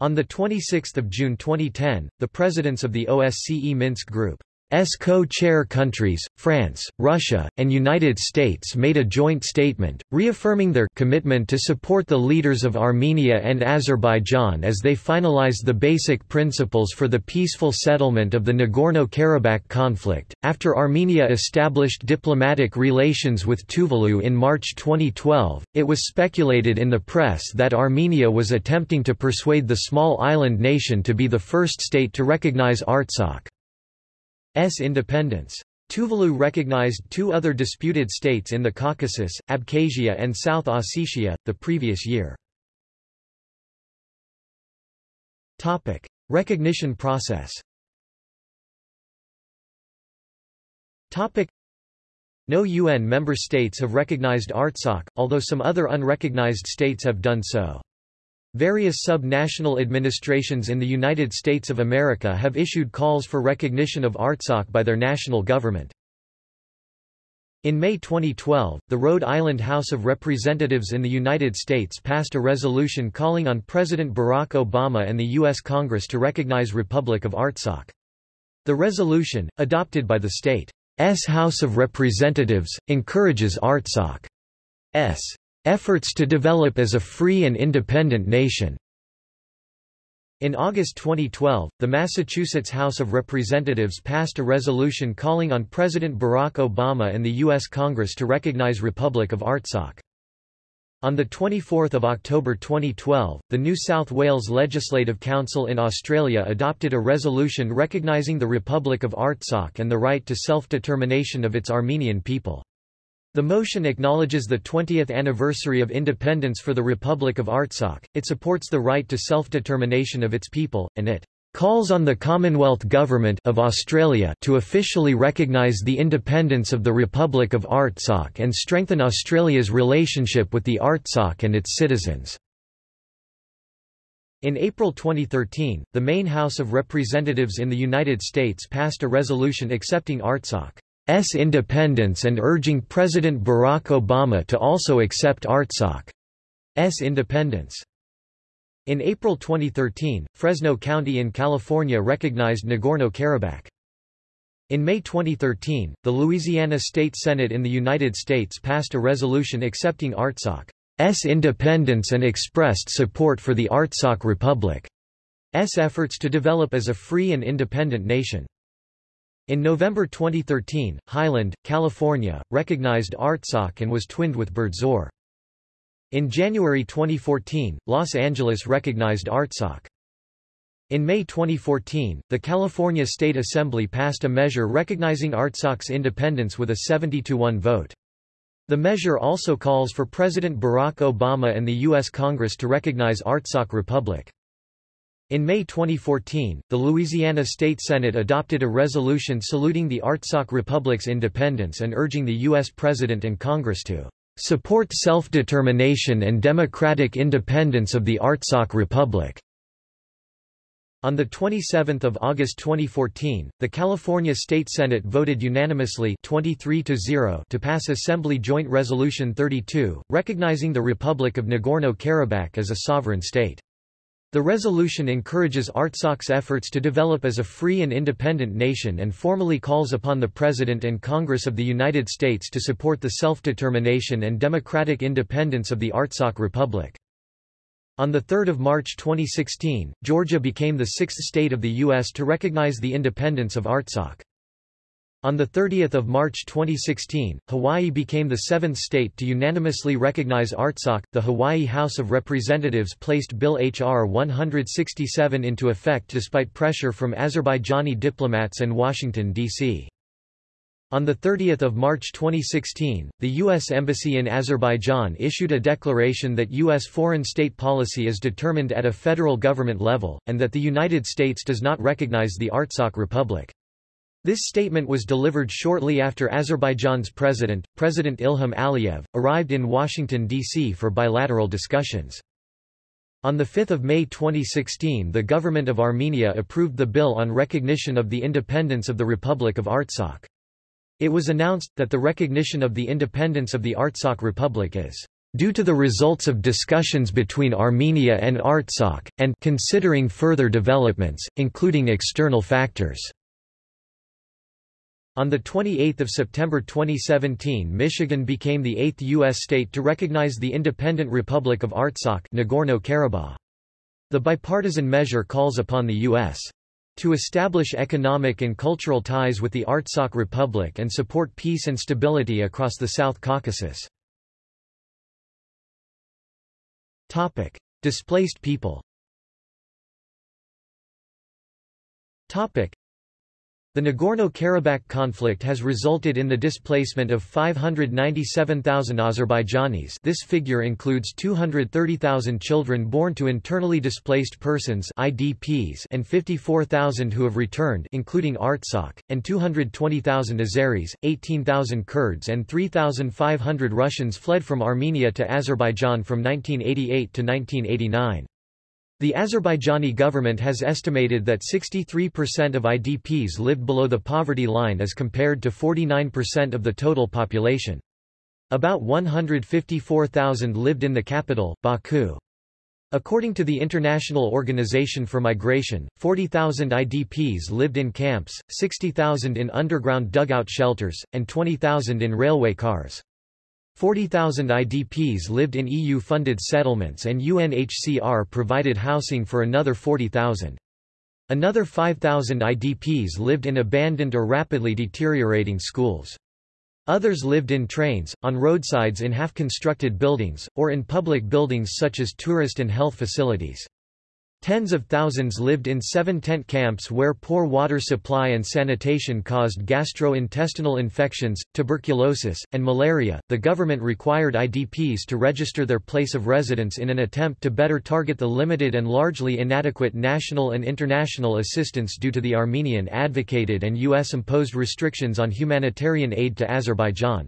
On 26 June 2010, the presidents of the OSCE Minsk Group S co-chair countries, France, Russia, and United States made a joint statement, reaffirming their commitment to support the leaders of Armenia and Azerbaijan as they finalize the basic principles for the peaceful settlement of the Nagorno-Karabakh conflict. After Armenia established diplomatic relations with Tuvalu in March 2012, it was speculated in the press that Armenia was attempting to persuade the small island nation to be the first state to recognize Artsakh. S independence. Tuvalu recognized two other disputed states in the Caucasus, Abkhazia and South Ossetia, the previous year. Topic. Recognition process Topic. No UN member states have recognized Artsakh, although some other unrecognized states have done so. Various sub-national administrations in the United States of America have issued calls for recognition of Artsakh by their national government. In May 2012, the Rhode Island House of Representatives in the United States passed a resolution calling on President Barack Obama and the U.S. Congress to recognize Republic of Artsakh. The resolution, adopted by the state's House of Representatives, encourages Artsakh's efforts to develop as a free and independent nation. In August 2012, the Massachusetts House of Representatives passed a resolution calling on President Barack Obama and the U.S. Congress to recognize Republic of Artsakh. On 24 October 2012, the New South Wales Legislative Council in Australia adopted a resolution recognising the Republic of Artsakh and the right to self-determination of its Armenian people. The motion acknowledges the 20th anniversary of independence for the Republic of Artsakh, it supports the right to self-determination of its people, and it calls on the Commonwealth Government of Australia to officially recognise the independence of the Republic of Artsakh and strengthen Australia's relationship with the Artsakh and its citizens. In April 2013, the main House of Representatives in the United States passed a resolution accepting Artsakh's independence and urging President Barack Obama to also accept Artsakh's independence. In April 2013, Fresno County in California recognized Nagorno-Karabakh. In May 2013, the Louisiana State Senate in the United States passed a resolution accepting Artsakh S independence and expressed support for the Artsakh Republic's efforts to develop as a free and independent nation. In November 2013, Highland, California, recognized Artsakh and was twinned with Berdzor. In January 2014, Los Angeles recognized Artsakh. In May 2014, the California State Assembly passed a measure recognizing Artsakh's independence with a 70-1 vote. The measure also calls for President Barack Obama and the U.S. Congress to recognize Artsakh Republic. In May 2014, the Louisiana State Senate adopted a resolution saluting the Artsakh Republic's independence and urging the U.S. President and Congress to support self-determination and democratic independence of the Artsakh Republic. On 27 August 2014, the California State Senate voted unanimously 23 to, to pass Assembly Joint Resolution 32, recognizing the Republic of Nagorno-Karabakh as a sovereign state. The resolution encourages Artsakh's efforts to develop as a free and independent nation and formally calls upon the President and Congress of the United States to support the self-determination and democratic independence of the Artsakh Republic. On 3 March 2016, Georgia became the sixth state of the U.S. to recognize the independence of Artsakh. On 30 March 2016, Hawaii became the seventh state to unanimously recognize Artsakh. The Hawaii House of Representatives placed Bill H.R. 167 into effect despite pressure from Azerbaijani diplomats and Washington, D.C. On 30 March 2016, the U.S. Embassy in Azerbaijan issued a declaration that U.S. foreign state policy is determined at a federal government level, and that the United States does not recognize the Artsakh Republic. This statement was delivered shortly after Azerbaijan's president, President Ilham Aliyev, arrived in Washington, D.C. for bilateral discussions. On 5 May 2016 the government of Armenia approved the bill on recognition of the independence of the Republic of Artsakh. It was announced, that the recognition of the independence of the Artsakh Republic is due to the results of discussions between Armenia and Artsakh, and considering further developments, including external factors. On 28 September 2017 Michigan became the eighth U.S. state to recognize the independent Republic of Artsakh Nagorno-Karabakh. The bipartisan measure calls upon the U.S to establish economic and cultural ties with the Artsakh Republic and support peace and stability across the South Caucasus. Topic. Displaced people Topic. The Nagorno-Karabakh conflict has resulted in the displacement of 597,000 Azerbaijanis this figure includes 230,000 children born to internally displaced persons IDPs and 54,000 who have returned including Artsakh, and 220,000 Azeris, 18,000 Kurds and 3,500 Russians fled from Armenia to Azerbaijan from 1988 to 1989. The Azerbaijani government has estimated that 63% of IDPs lived below the poverty line as compared to 49% of the total population. About 154,000 lived in the capital, Baku. According to the International Organization for Migration, 40,000 IDPs lived in camps, 60,000 in underground dugout shelters, and 20,000 in railway cars. 40,000 IDPs lived in EU-funded settlements and UNHCR provided housing for another 40,000. Another 5,000 IDPs lived in abandoned or rapidly deteriorating schools. Others lived in trains, on roadsides in half-constructed buildings, or in public buildings such as tourist and health facilities. Tens of thousands lived in seven tent camps where poor water supply and sanitation caused gastrointestinal infections, tuberculosis, and malaria. The government required IDPs to register their place of residence in an attempt to better target the limited and largely inadequate national and international assistance due to the Armenian advocated and U.S. imposed restrictions on humanitarian aid to Azerbaijan.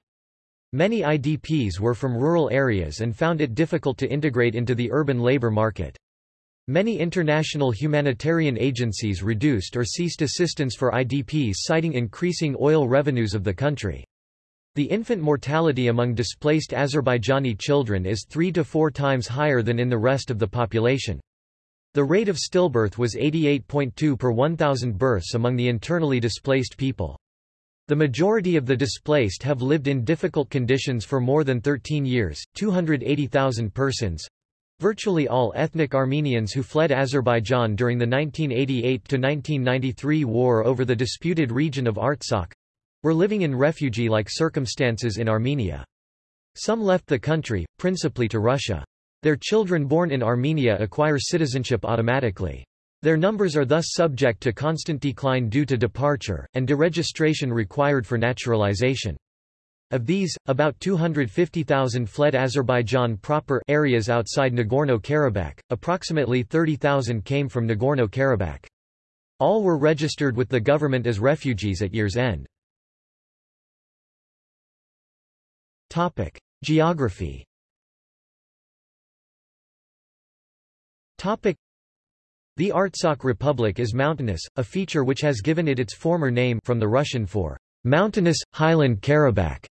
Many IDPs were from rural areas and found it difficult to integrate into the urban labor market. Many international humanitarian agencies reduced or ceased assistance for IDPs citing increasing oil revenues of the country. The infant mortality among displaced Azerbaijani children is three to four times higher than in the rest of the population. The rate of stillbirth was 88.2 per 1,000 births among the internally displaced people. The majority of the displaced have lived in difficult conditions for more than 13 years, 280,000 persons, Virtually all ethnic Armenians who fled Azerbaijan during the 1988–1993 war over the disputed region of Artsakh were living in refugee-like circumstances in Armenia. Some left the country, principally to Russia. Their children born in Armenia acquire citizenship automatically. Their numbers are thus subject to constant decline due to departure, and deregistration required for naturalization. Of these, about 250,000 fled Azerbaijan proper areas outside Nagorno-Karabakh, approximately 30,000 came from Nagorno-Karabakh. All were registered with the government as refugees at year's end. Topic: Geography. Topic: The Artsakh Republic is mountainous, a feature which has given it its former name from the Russian for mountainous highland Karabakh.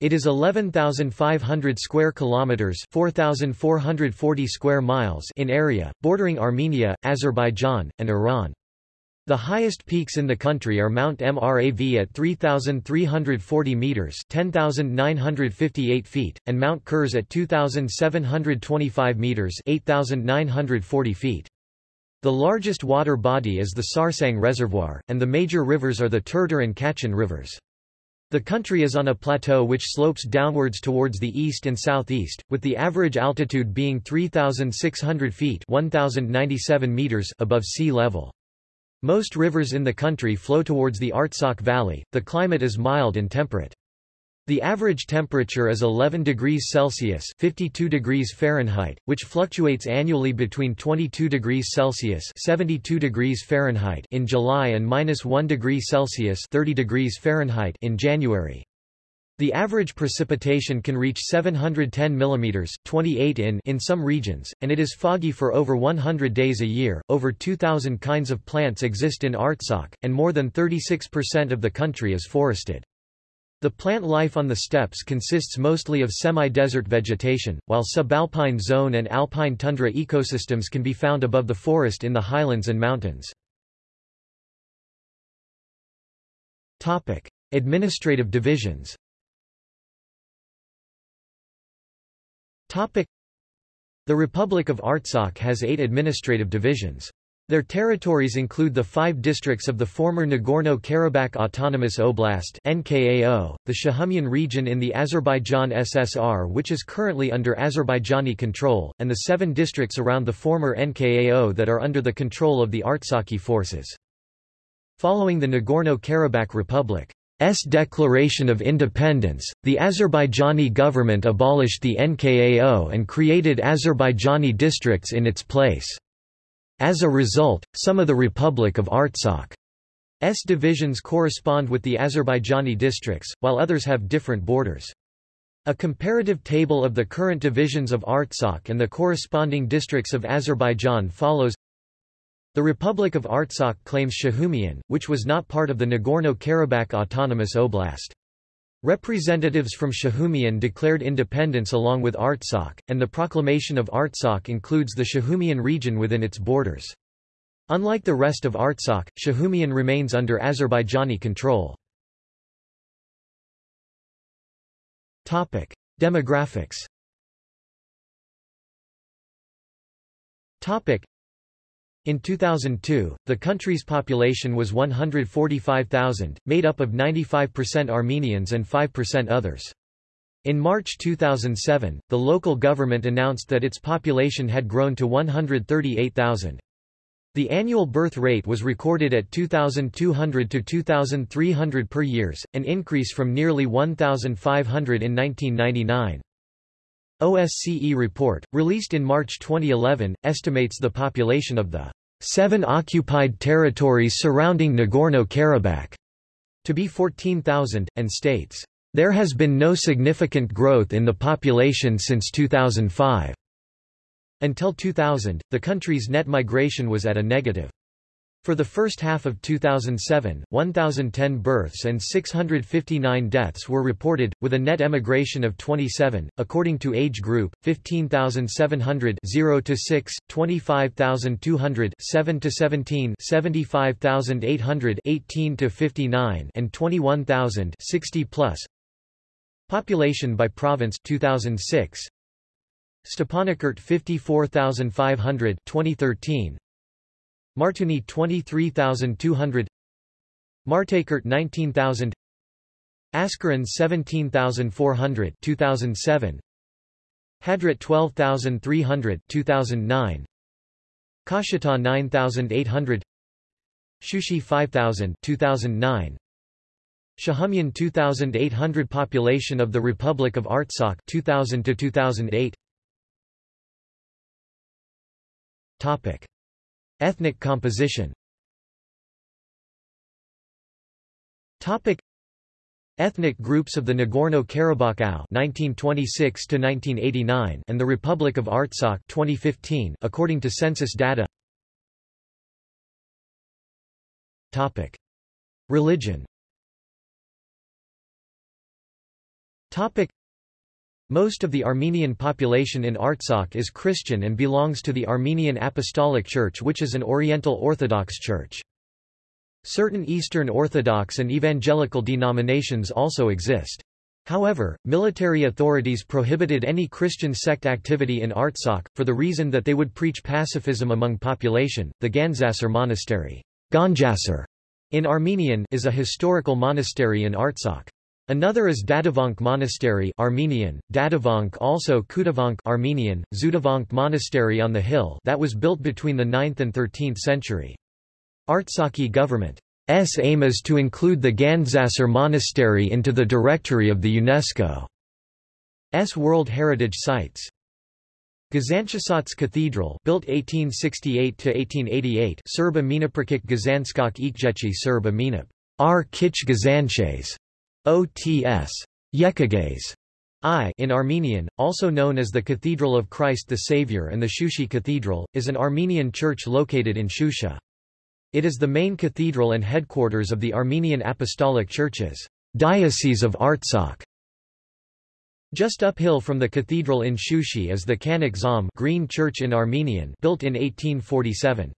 It is 11,500 square kilometers, 4,440 square miles in area, bordering Armenia, Azerbaijan, and Iran. The highest peaks in the country are Mount Mrav at 3,340 meters (10,958 feet) and Mount Kirs at 2,725 meters (8,940 feet). The largest water body is the Sarsang Reservoir, and the major rivers are the Terter and Khachen rivers. The country is on a plateau which slopes downwards towards the east and southeast, with the average altitude being 3,600 feet 1,097 meters above sea level. Most rivers in the country flow towards the Artsakh Valley. The climate is mild and temperate. The average temperature is 11 degrees Celsius 52 degrees Fahrenheit, which fluctuates annually between 22 degrees Celsius 72 degrees Fahrenheit in July and minus 1 degree Celsius 30 degrees Fahrenheit in January. The average precipitation can reach 710 mm 28 in in some regions, and it is foggy for over 100 days a year. Over 2,000 kinds of plants exist in Artsakh, and more than 36% of the country is forested. The plant life on the steppes consists mostly of semi-desert vegetation, while subalpine zone and alpine tundra ecosystems can be found above the forest in the highlands and mountains. Topic: Administrative divisions. Topic: The Republic of Artsakh has eight administrative divisions. Their territories include the five districts of the former Nagorno-Karabakh Autonomous Oblast NKAO, the Shahumyan region in the Azerbaijan SSR which is currently under Azerbaijani control, and the seven districts around the former NKAO that are under the control of the Artsakhi forces. Following the Nagorno-Karabakh Republic, declaration of independence, the Azerbaijani government abolished the NKAO and created Azerbaijani districts in its place. As a result, some of the Republic of Artsakh's divisions correspond with the Azerbaijani districts, while others have different borders. A comparative table of the current divisions of Artsakh and the corresponding districts of Azerbaijan follows. The Republic of Artsakh claims Shahumyan, which was not part of the Nagorno-Karabakh Autonomous Oblast. Representatives from Shahumyan declared independence along with Artsakh, and the proclamation of Artsakh includes the Shahumyan region within its borders. Unlike the rest of Artsakh, Shahumyan remains under Azerbaijani control. Demographics in 2002, the country's population was 145,000, made up of 95% Armenians and 5% others. In March 2007, the local government announced that its population had grown to 138,000. The annual birth rate was recorded at 2,200 to 2,300 per years, an increase from nearly 1,500 in 1999. OSCE report, released in March 2011, estimates the population of the seven occupied territories surrounding Nagorno-Karabakh to be 14,000, and states, there has been no significant growth in the population since 2005. Until 2000, the country's net migration was at a negative. For the first half of 2007, 1,010 births and 659 deaths were reported, with a net emigration of 27, according to age group, 15,700 0 to 6, 25,200 7 to 17, 75,800 18 to 59, and 21,000 60 plus. Population by province 2006. Stepanakert 54,500 2013. Martuni 23,200 Martakert 19,000 Askeran 17,400 2007 Hadrut 12,300 2009 Kashata 9,800 Shushi 5,000 2009 Shahumyan 2,800 Population of the Republic of Artsakh 2000 to 2008 Topic Ethnic composition Topic Ethnic groups of the Nagorno-Karabakh (1926–1989) and the Republic of Artsakh (2015), according to census data. Topic: Religion. Topic: most of the Armenian population in Artsakh is Christian and belongs to the Armenian Apostolic Church which is an Oriental Orthodox church. Certain Eastern Orthodox and evangelical denominations also exist. However, military authorities prohibited any Christian sect activity in Artsakh, for the reason that they would preach pacifism among population. The Gandzasar Monastery in Armenian is a historical monastery in Artsakh. Another is Dadavank Monastery Armenian, Dadavank also Kutavank Armenian, Zudavank Monastery on the hill that was built between the 9th and 13th century. Artsakhi government's aim is to include the Gandzasar Monastery into the directory of the UNESCO's World Heritage Sites. Gazanchasats Cathedral built 1868–1888 Serb Aminaprikik Gazanskak Ikjechi Serb Aminap R. Kich Gazanches OTS Yekagays I in Armenian, also known as the Cathedral of Christ the Savior and the Shushi Cathedral, is an Armenian church located in Shusha. It is the main cathedral and headquarters of the Armenian Apostolic Church's Diocese of Artsakh. Just uphill from the cathedral in Shushi is the Kanak Green Church in Armenian built in 1847.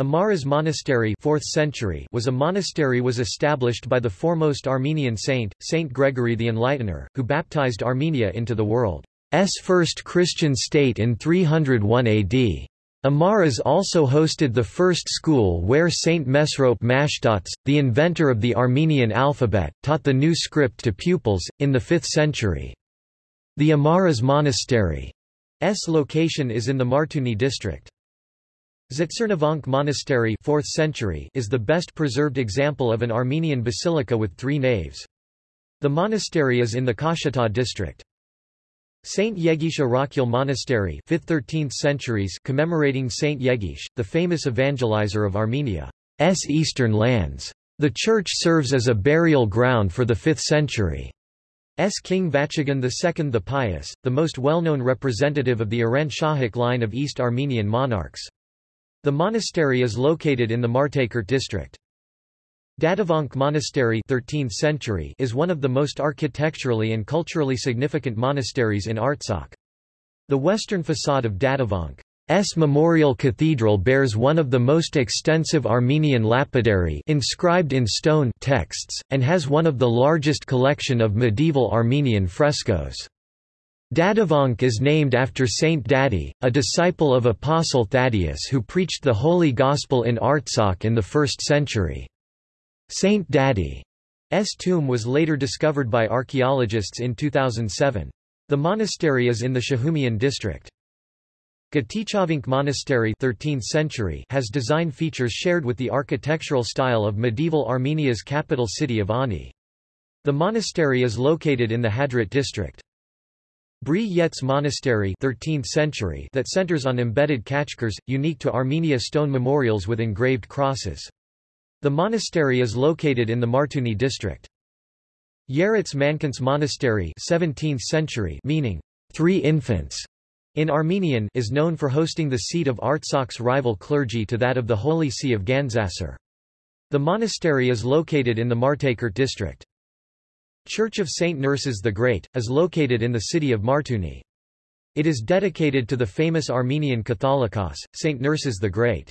Amaras Monastery 4th century was a monastery was established by the foremost Armenian saint, Saint Gregory the Enlightener, who baptized Armenia into the world's first Christian state in 301 AD. Amaras also hosted the first school where Saint Mesrop Mashtots, the inventor of the Armenian alphabet, taught the new script to pupils, in the 5th century. The Amaras Monastery's location is in the Martuni district. Zitsarnavank Monastery 4th century is the best preserved example of an Armenian basilica with three naves. The monastery is in the Kashata district. Saint Yegish Arakyal Monastery 5th–13th centuries commemorating Saint Yegish, the famous evangelizer of Armenia's eastern lands. The church serves as a burial ground for the 5th century. S. King Vachigan II the Pious, the most well-known representative of the Arent Shahik line of East Armenian monarchs. The monastery is located in the Martakert district. Dadavank Monastery 13th century is one of the most architecturally and culturally significant monasteries in Artsakh. The western facade of Dadavank's Memorial Cathedral bears one of the most extensive Armenian lapidary inscribed in stone texts, and has one of the largest collection of medieval Armenian frescoes. Dadavank is named after Saint Daddy, a disciple of Apostle Thaddeus who preached the Holy Gospel in Artsakh in the 1st century. Saint Daddy's tomb was later discovered by archaeologists in 2007. The monastery is in the Shahumian district. Gatichavink Monastery 13th century has design features shared with the architectural style of medieval Armenia's capital city of Ani. The monastery is located in the Hadrut district. Bri Yetz Monastery 13th century that centers on embedded khachkars, unique to Armenia stone memorials with engraved crosses. The monastery is located in the Martuni district. Yeretz Mankans Monastery 17th century meaning, three infants, in Armenian is known for hosting the seat of Artsakh's rival clergy to that of the Holy See of Gandzasar. The monastery is located in the Martakert district. Church of Saint Nerses the Great, is located in the city of Martuni. It is dedicated to the famous Armenian Catholicos, Saint Nerses the Great.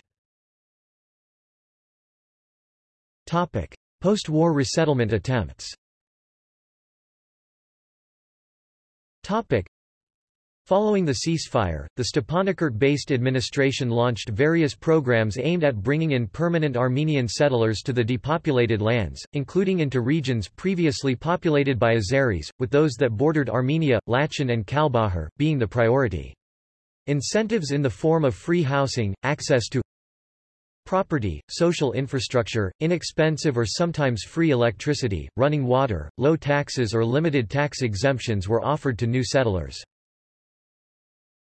Post-war resettlement attempts Following the ceasefire, the Stepanakert-based administration launched various programs aimed at bringing in permanent Armenian settlers to the depopulated lands, including into regions previously populated by Azeris, with those that bordered Armenia, Lachin and Kalbajar, being the priority. Incentives in the form of free housing, access to property, social infrastructure, inexpensive or sometimes free electricity, running water, low taxes or limited tax exemptions were offered to new settlers.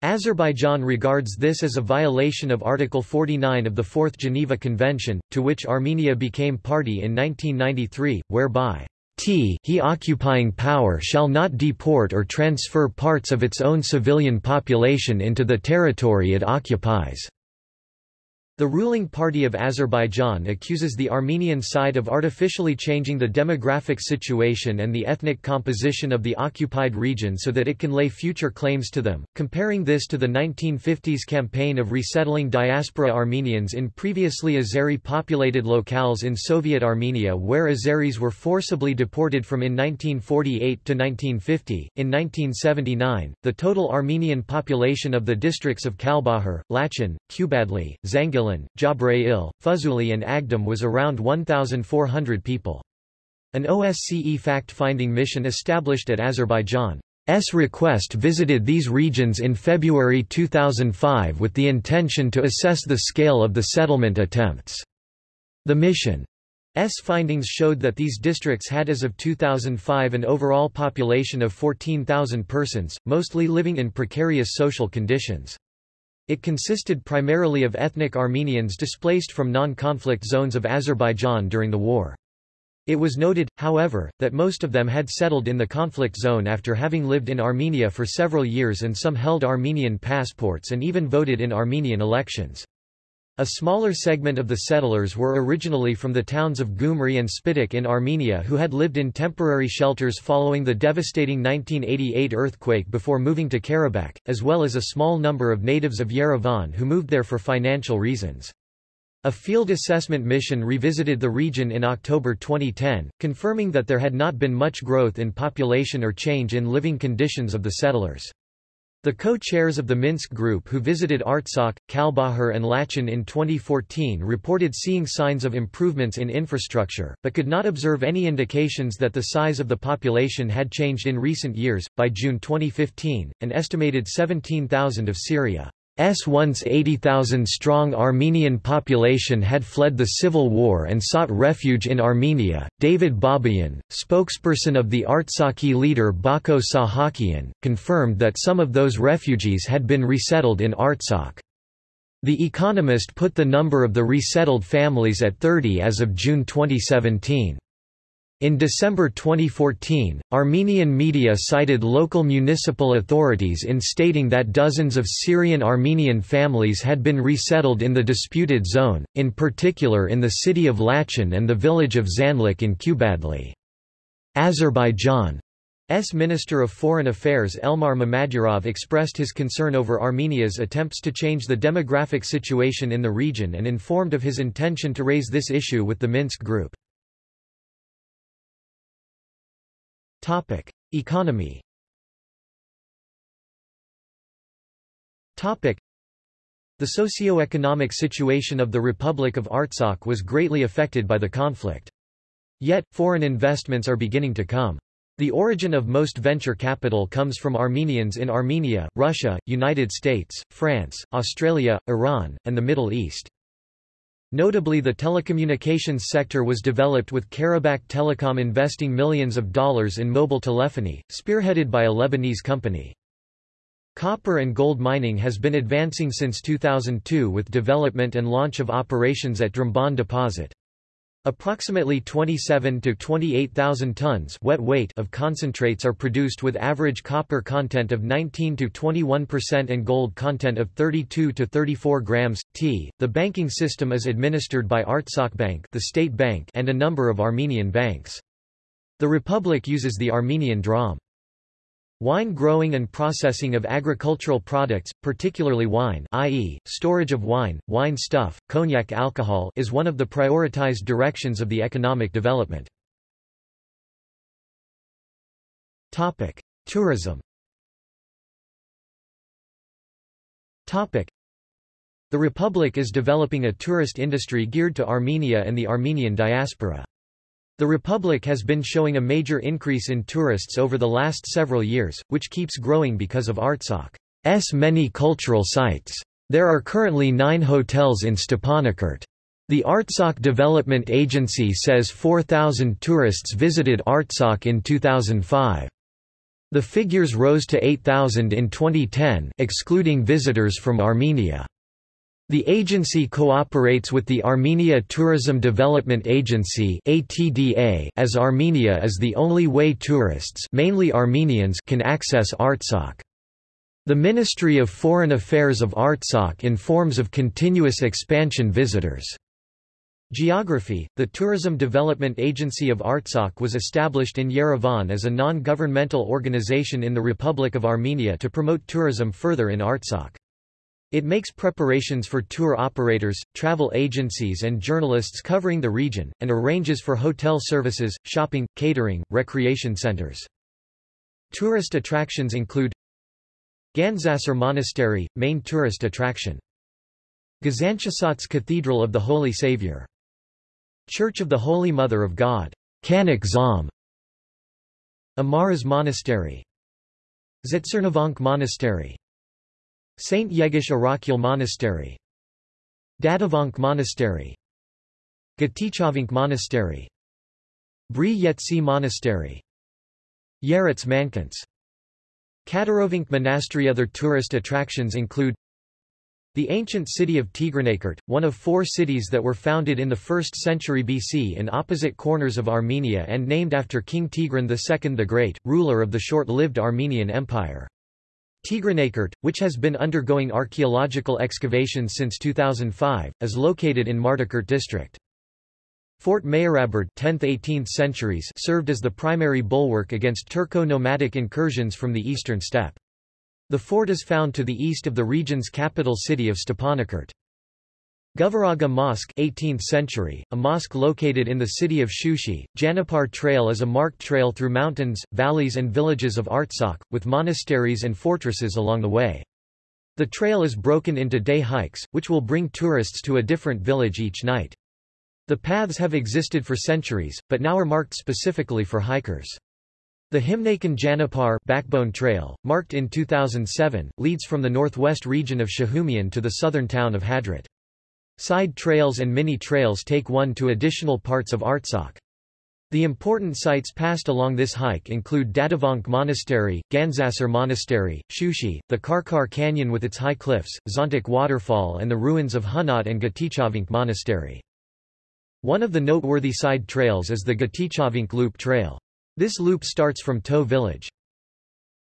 Azerbaijan regards this as a violation of Article 49 of the Fourth Geneva Convention, to which Armenia became party in 1993, whereby t he occupying power shall not deport or transfer parts of its own civilian population into the territory it occupies. The ruling party of Azerbaijan accuses the Armenian side of artificially changing the demographic situation and the ethnic composition of the occupied region so that it can lay future claims to them, comparing this to the 1950s campaign of resettling diaspora Armenians in previously Azeri-populated locales in Soviet Armenia where Azeris were forcibly deported from in 1948 to 1950. In 1979, the total Armenian population of the districts of Kalbajar, Lachin, Kubadli, Zangil Ilan, Jabrayil, Fuzuli and Agdam was around 1,400 people. An OSCE fact-finding mission established at Azerbaijan's request visited these regions in February 2005 with the intention to assess the scale of the settlement attempts. The mission's findings showed that these districts had as of 2005 an overall population of 14,000 persons, mostly living in precarious social conditions. It consisted primarily of ethnic Armenians displaced from non-conflict zones of Azerbaijan during the war. It was noted, however, that most of them had settled in the conflict zone after having lived in Armenia for several years and some held Armenian passports and even voted in Armenian elections. A smaller segment of the settlers were originally from the towns of Gyumri and Spitak in Armenia who had lived in temporary shelters following the devastating 1988 earthquake before moving to Karabakh, as well as a small number of natives of Yerevan who moved there for financial reasons. A field assessment mission revisited the region in October 2010, confirming that there had not been much growth in population or change in living conditions of the settlers. The co-chairs of the Minsk Group who visited Artsakh, Kalbajar and Lachin in 2014 reported seeing signs of improvements in infrastructure, but could not observe any indications that the size of the population had changed in recent years. By June 2015, an estimated 17,000 of Syria S once 80,000-strong Armenian population had fled the civil war and sought refuge in Armenia. David Babayan, spokesperson of the Artsakhi leader Bako Sahakian, confirmed that some of those refugees had been resettled in Artsakh. The Economist put the number of the resettled families at 30 as of June 2017. In December 2014, Armenian media cited local municipal authorities in stating that dozens of Syrian Armenian families had been resettled in the disputed zone, in particular in the city of Lachin and the village of Zanlik in Kubadli. Azerbaijan's Minister of Foreign Affairs Elmar Mammadyarov expressed his concern over Armenia's attempts to change the demographic situation in the region and informed of his intention to raise this issue with the Minsk Group. Topic: Economy. Topic: The socio-economic situation of the Republic of Artsakh was greatly affected by the conflict. Yet, foreign investments are beginning to come. The origin of most venture capital comes from Armenians in Armenia, Russia, United States, France, Australia, Iran, and the Middle East. Notably the telecommunications sector was developed with Karabakh Telecom investing millions of dollars in mobile telephony, spearheaded by a Lebanese company. Copper and gold mining has been advancing since 2002 with development and launch of operations at Drmbon deposit. Approximately 27 to 28,000 tons wet weight of concentrates are produced with average copper content of 19 to 21% and gold content of 32 to 34 grams. T. The banking system is administered by Artsakhbank, the state bank, and a number of Armenian banks. The republic uses the Armenian dram. Wine growing and processing of agricultural products, particularly wine i.e., storage of wine, wine stuff, cognac alcohol is one of the prioritized directions of the economic development. Tourism The Republic is developing a tourist industry geared to Armenia and the Armenian diaspora. The Republic has been showing a major increase in tourists over the last several years, which keeps growing because of Artsakh's many cultural sites. There are currently nine hotels in Stepanakert. The Artsakh Development Agency says 4,000 tourists visited Artsakh in 2005. The figures rose to 8,000 in 2010 excluding visitors from Armenia. The agency cooperates with the Armenia Tourism Development Agency as Armenia is the only way tourists mainly Armenians can access Artsakh. The Ministry of Foreign Affairs of Artsakh informs of continuous expansion visitors. Geography The Tourism Development Agency of Artsakh was established in Yerevan as a non-governmental organization in the Republic of Armenia to promote tourism further in Artsakh. It makes preparations for tour operators, travel agencies and journalists covering the region, and arranges for hotel services, shopping, catering, recreation centers. Tourist attractions include Gandzasar Monastery, main tourist attraction. Gazanchasats Cathedral of the Holy Saviour. Church of the Holy Mother of God. Kanak Zam. Amaras Monastery. Zetsernovank Monastery. Saint Yegish Arakyal Monastery. Dadavank Monastery. Gatichavink Monastery. Bri Yetsi Monastery. Yerets Mankants Katarovink Monastery. Other tourist attractions include the ancient city of Tigranakert, one of four cities that were founded in the 1st century BC in opposite corners of Armenia and named after King Tigran II the Great, ruler of the short-lived Armenian Empire. Tigranakert, which has been undergoing archaeological excavations since 2005, is located in Martakert district. Fort Mayaraberd 10th–18th centuries served as the primary bulwark against Turco-nomadic incursions from the eastern steppe. The fort is found to the east of the region's capital city of Stepanakert. Govaraga Mosque 18th century, a mosque located in the city of Shushi, Janapar Trail is a marked trail through mountains, valleys and villages of Artsakh, with monasteries and fortresses along the way. The trail is broken into day hikes, which will bring tourists to a different village each night. The paths have existed for centuries, but now are marked specifically for hikers. The Himnakan Janapar Backbone Trail, marked in 2007, leads from the northwest region of Shahumian to the southern town of Hadrut. Side trails and mini-trails take one to additional parts of Artsakh. The important sites passed along this hike include Dadavank Monastery, Gandzasar Monastery, Shushi, the Karkar Canyon with its high cliffs, Zontik Waterfall and the ruins of Hunat and Gatichavink Monastery. One of the noteworthy side trails is the Gatichavink Loop Trail. This loop starts from To village.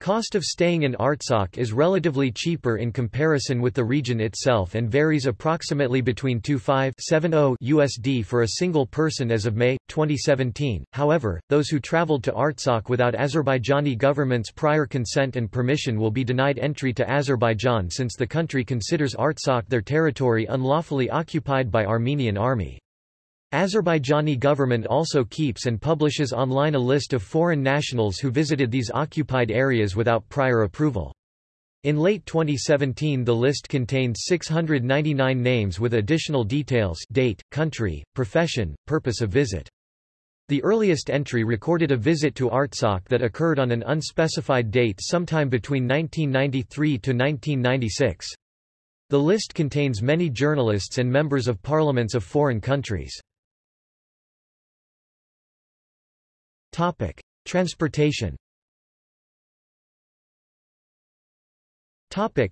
Cost of staying in Artsakh is relatively cheaper in comparison with the region itself and varies approximately between 2570 USD for a single person as of May 2017. However, those who traveled to Artsakh without Azerbaijani government's prior consent and permission will be denied entry to Azerbaijan since the country considers Artsakh their territory unlawfully occupied by Armenian army. Azerbaijani government also keeps and publishes online a list of foreign nationals who visited these occupied areas without prior approval. In late 2017 the list contained 699 names with additional details date, country, profession, purpose of visit. The earliest entry recorded a visit to Artsakh that occurred on an unspecified date sometime between 1993 to 1996. The list contains many journalists and members of parliaments of foreign countries. Topic: Transportation. Topic: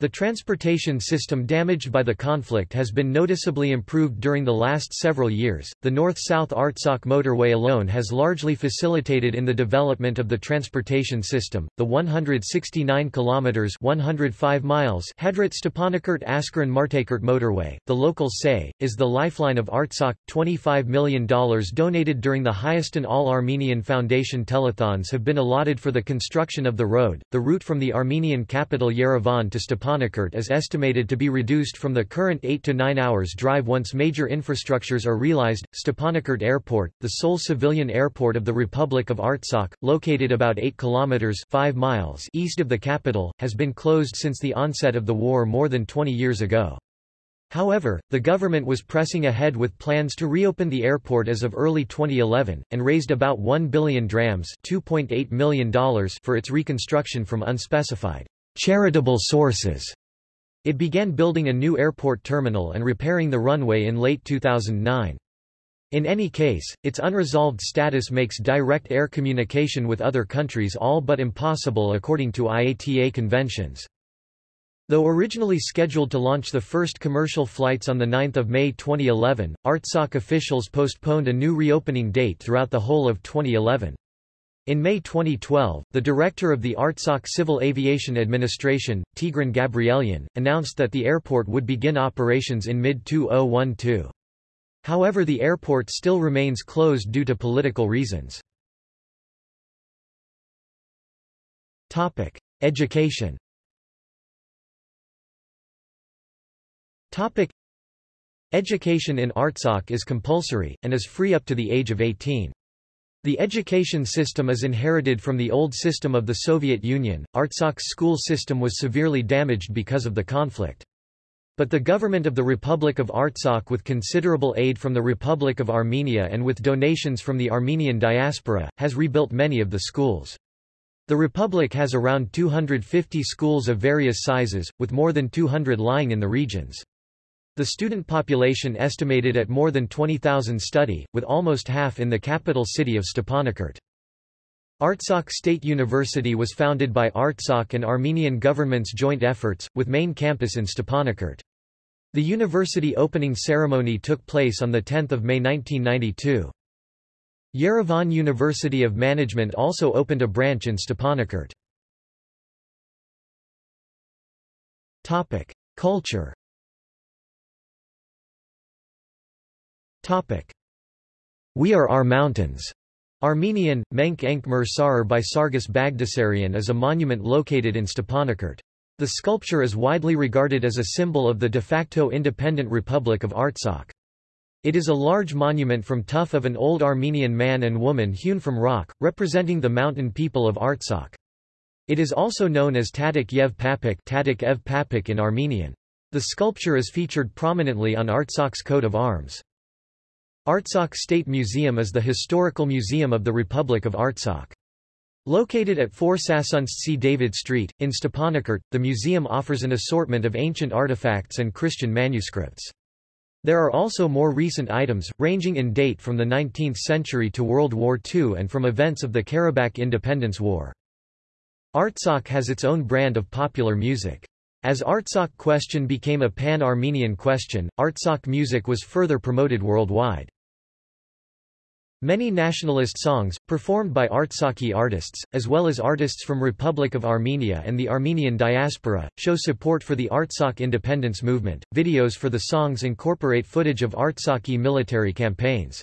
The transportation system damaged by the conflict has been noticeably improved during the last several years. The north-south Artsakh motorway alone has largely facilitated in the development of the transportation system. The 169 kilometers (105 miles) Hadrut Stepanakert Askeran Martakert motorway, the locals say, is the lifeline of Artsakh. 25 million dollars donated during the Hayastan All-Armenian Foundation telethons have been allotted for the construction of the road. The route from the Armenian capital Yerevan to Stepanakert Stepanakert is estimated to be reduced from the current 8 to 9 hours drive once major infrastructures are realized. Stepanakert Airport, the sole civilian airport of the Republic of Artsakh, located about 8 kilometers 5 miles east of the capital, has been closed since the onset of the war more than 20 years ago. However, the government was pressing ahead with plans to reopen the airport as of early 2011, and raised about 1 billion drams $2.8 million for its reconstruction from unspecified charitable sources. It began building a new airport terminal and repairing the runway in late 2009. In any case, its unresolved status makes direct air communication with other countries all but impossible according to IATA conventions. Though originally scheduled to launch the first commercial flights on 9 May 2011, Artsakh officials postponed a new reopening date throughout the whole of 2011. In May 2012, the director of the Artsakh Civil Aviation Administration, Tigran Gabrielian, announced that the airport would begin operations in mid-2012. However the airport still remains closed due to political reasons. Education Education in Artsakh is compulsory, and is free up to the age of 18. The education system is inherited from the old system of the Soviet Union. Artsakh's school system was severely damaged because of the conflict. But the government of the Republic of Artsakh with considerable aid from the Republic of Armenia and with donations from the Armenian diaspora, has rebuilt many of the schools. The Republic has around 250 schools of various sizes, with more than 200 lying in the regions. The student population estimated at more than 20,000 study, with almost half in the capital city of Stepanakert. Artsakh State University was founded by Artsakh and Armenian government's joint efforts, with main campus in Stepanakert. The university opening ceremony took place on 10 May 1992. Yerevan University of Management also opened a branch in Stepanakert. Culture Topic. We Are Our Mountains. Armenian, Menk Enk Mer Sarar by Sargis Bagdasarian is a monument located in Stepanakert. The sculpture is widely regarded as a symbol of the de facto independent Republic of Artsakh. It is a large monument from tuff of an old Armenian man and woman hewn from rock, representing the mountain people of Artsakh. It is also known as Tatik Yev Papik, Tatik Ev Papik in Armenian. The sculpture is featured prominently on Artsakh's coat of arms. Artsakh State Museum is the historical museum of the Republic of Artsakh. Located at 4 Sasuntsi David Street, in Stepanakert, the museum offers an assortment of ancient artifacts and Christian manuscripts. There are also more recent items, ranging in date from the 19th century to World War II and from events of the Karabakh Independence War. Artsakh has its own brand of popular music. As Artsakh question became a pan-Armenian question, Artsakh music was further promoted worldwide. Many nationalist songs, performed by Artsakhi artists, as well as artists from Republic of Armenia and the Armenian diaspora, show support for the Artsakh independence movement. Videos for the songs incorporate footage of Artsakhi military campaigns.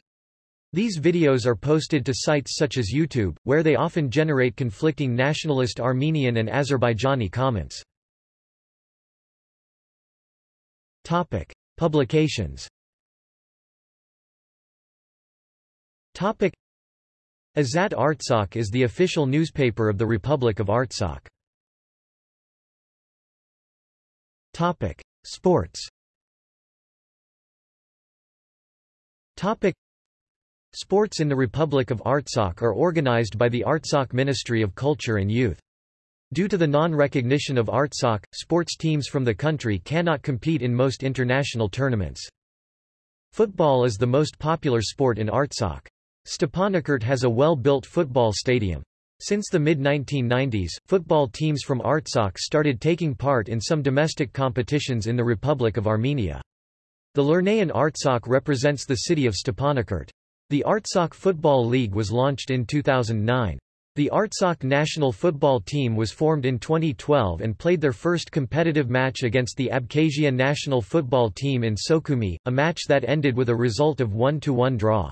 These videos are posted to sites such as YouTube, where they often generate conflicting nationalist Armenian and Azerbaijani comments. Topic: Publications. Topic: Azat Artsakh is the official newspaper of the Republic of Artsakh. Topic: Sports. Topic: Sports in the Republic of Artsakh are organized by the Artsakh Ministry of Culture and Youth. Due to the non-recognition of Artsakh, sports teams from the country cannot compete in most international tournaments. Football is the most popular sport in Artsakh. Stepanakert has a well-built football stadium. Since the mid-1990s, football teams from Artsakh started taking part in some domestic competitions in the Republic of Armenia. The Lernayin Artsakh represents the city of Stepanakert. The Artsakh Football League was launched in 2009. The Artsakh national football team was formed in 2012 and played their first competitive match against the Abkhazia national football team in Sukhumi, a match that ended with a result of 1-1 draw.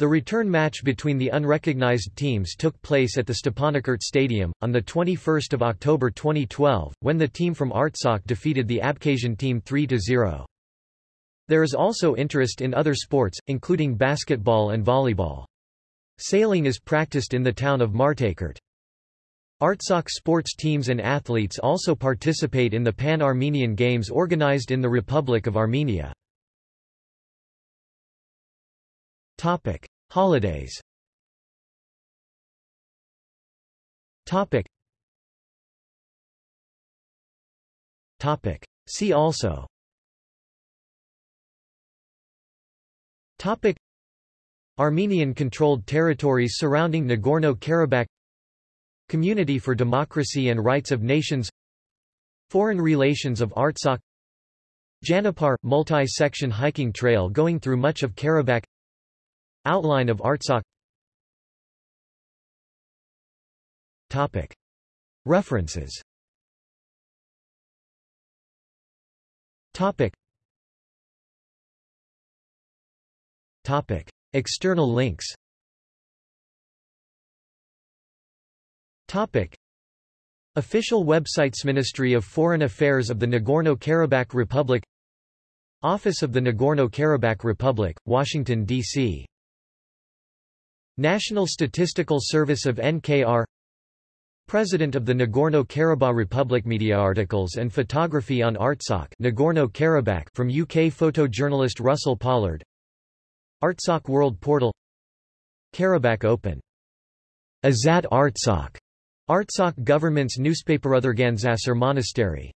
The return match between the unrecognized teams took place at the Stepanakert Stadium, on 21 October 2012, when the team from Artsakh defeated the Abkhazian team 3-0. There is also interest in other sports, including basketball and volleyball. Sailing is practiced in the town of Martakert. Artsakh sports teams and athletes also participate in the Pan-Armenian Games organized in the Republic of Armenia. Topic: Holidays. Topic. Topic. See also. Topic. Armenian-controlled territories surrounding Nagorno-Karabakh Community for Democracy and Rights of Nations Foreign relations of Artsakh Janapar – multi-section hiking trail going through much of Karabakh Outline of Artsakh Topic. References Topic. Topic. External links Topic. Official websites Ministry of Foreign Affairs of the Nagorno-Karabakh Republic Office of the Nagorno-Karabakh Republic, Washington, D.C. National Statistical Service of NKR President of the Nagorno-Karabakh Republic Media articles and photography on Artsakh Nagorno-Karabakh from UK photojournalist Russell Pollard Artsakh World Portal Karabakh Open. Azat Artsakh. Artsakh government's newspaper Otherganzasar Monastery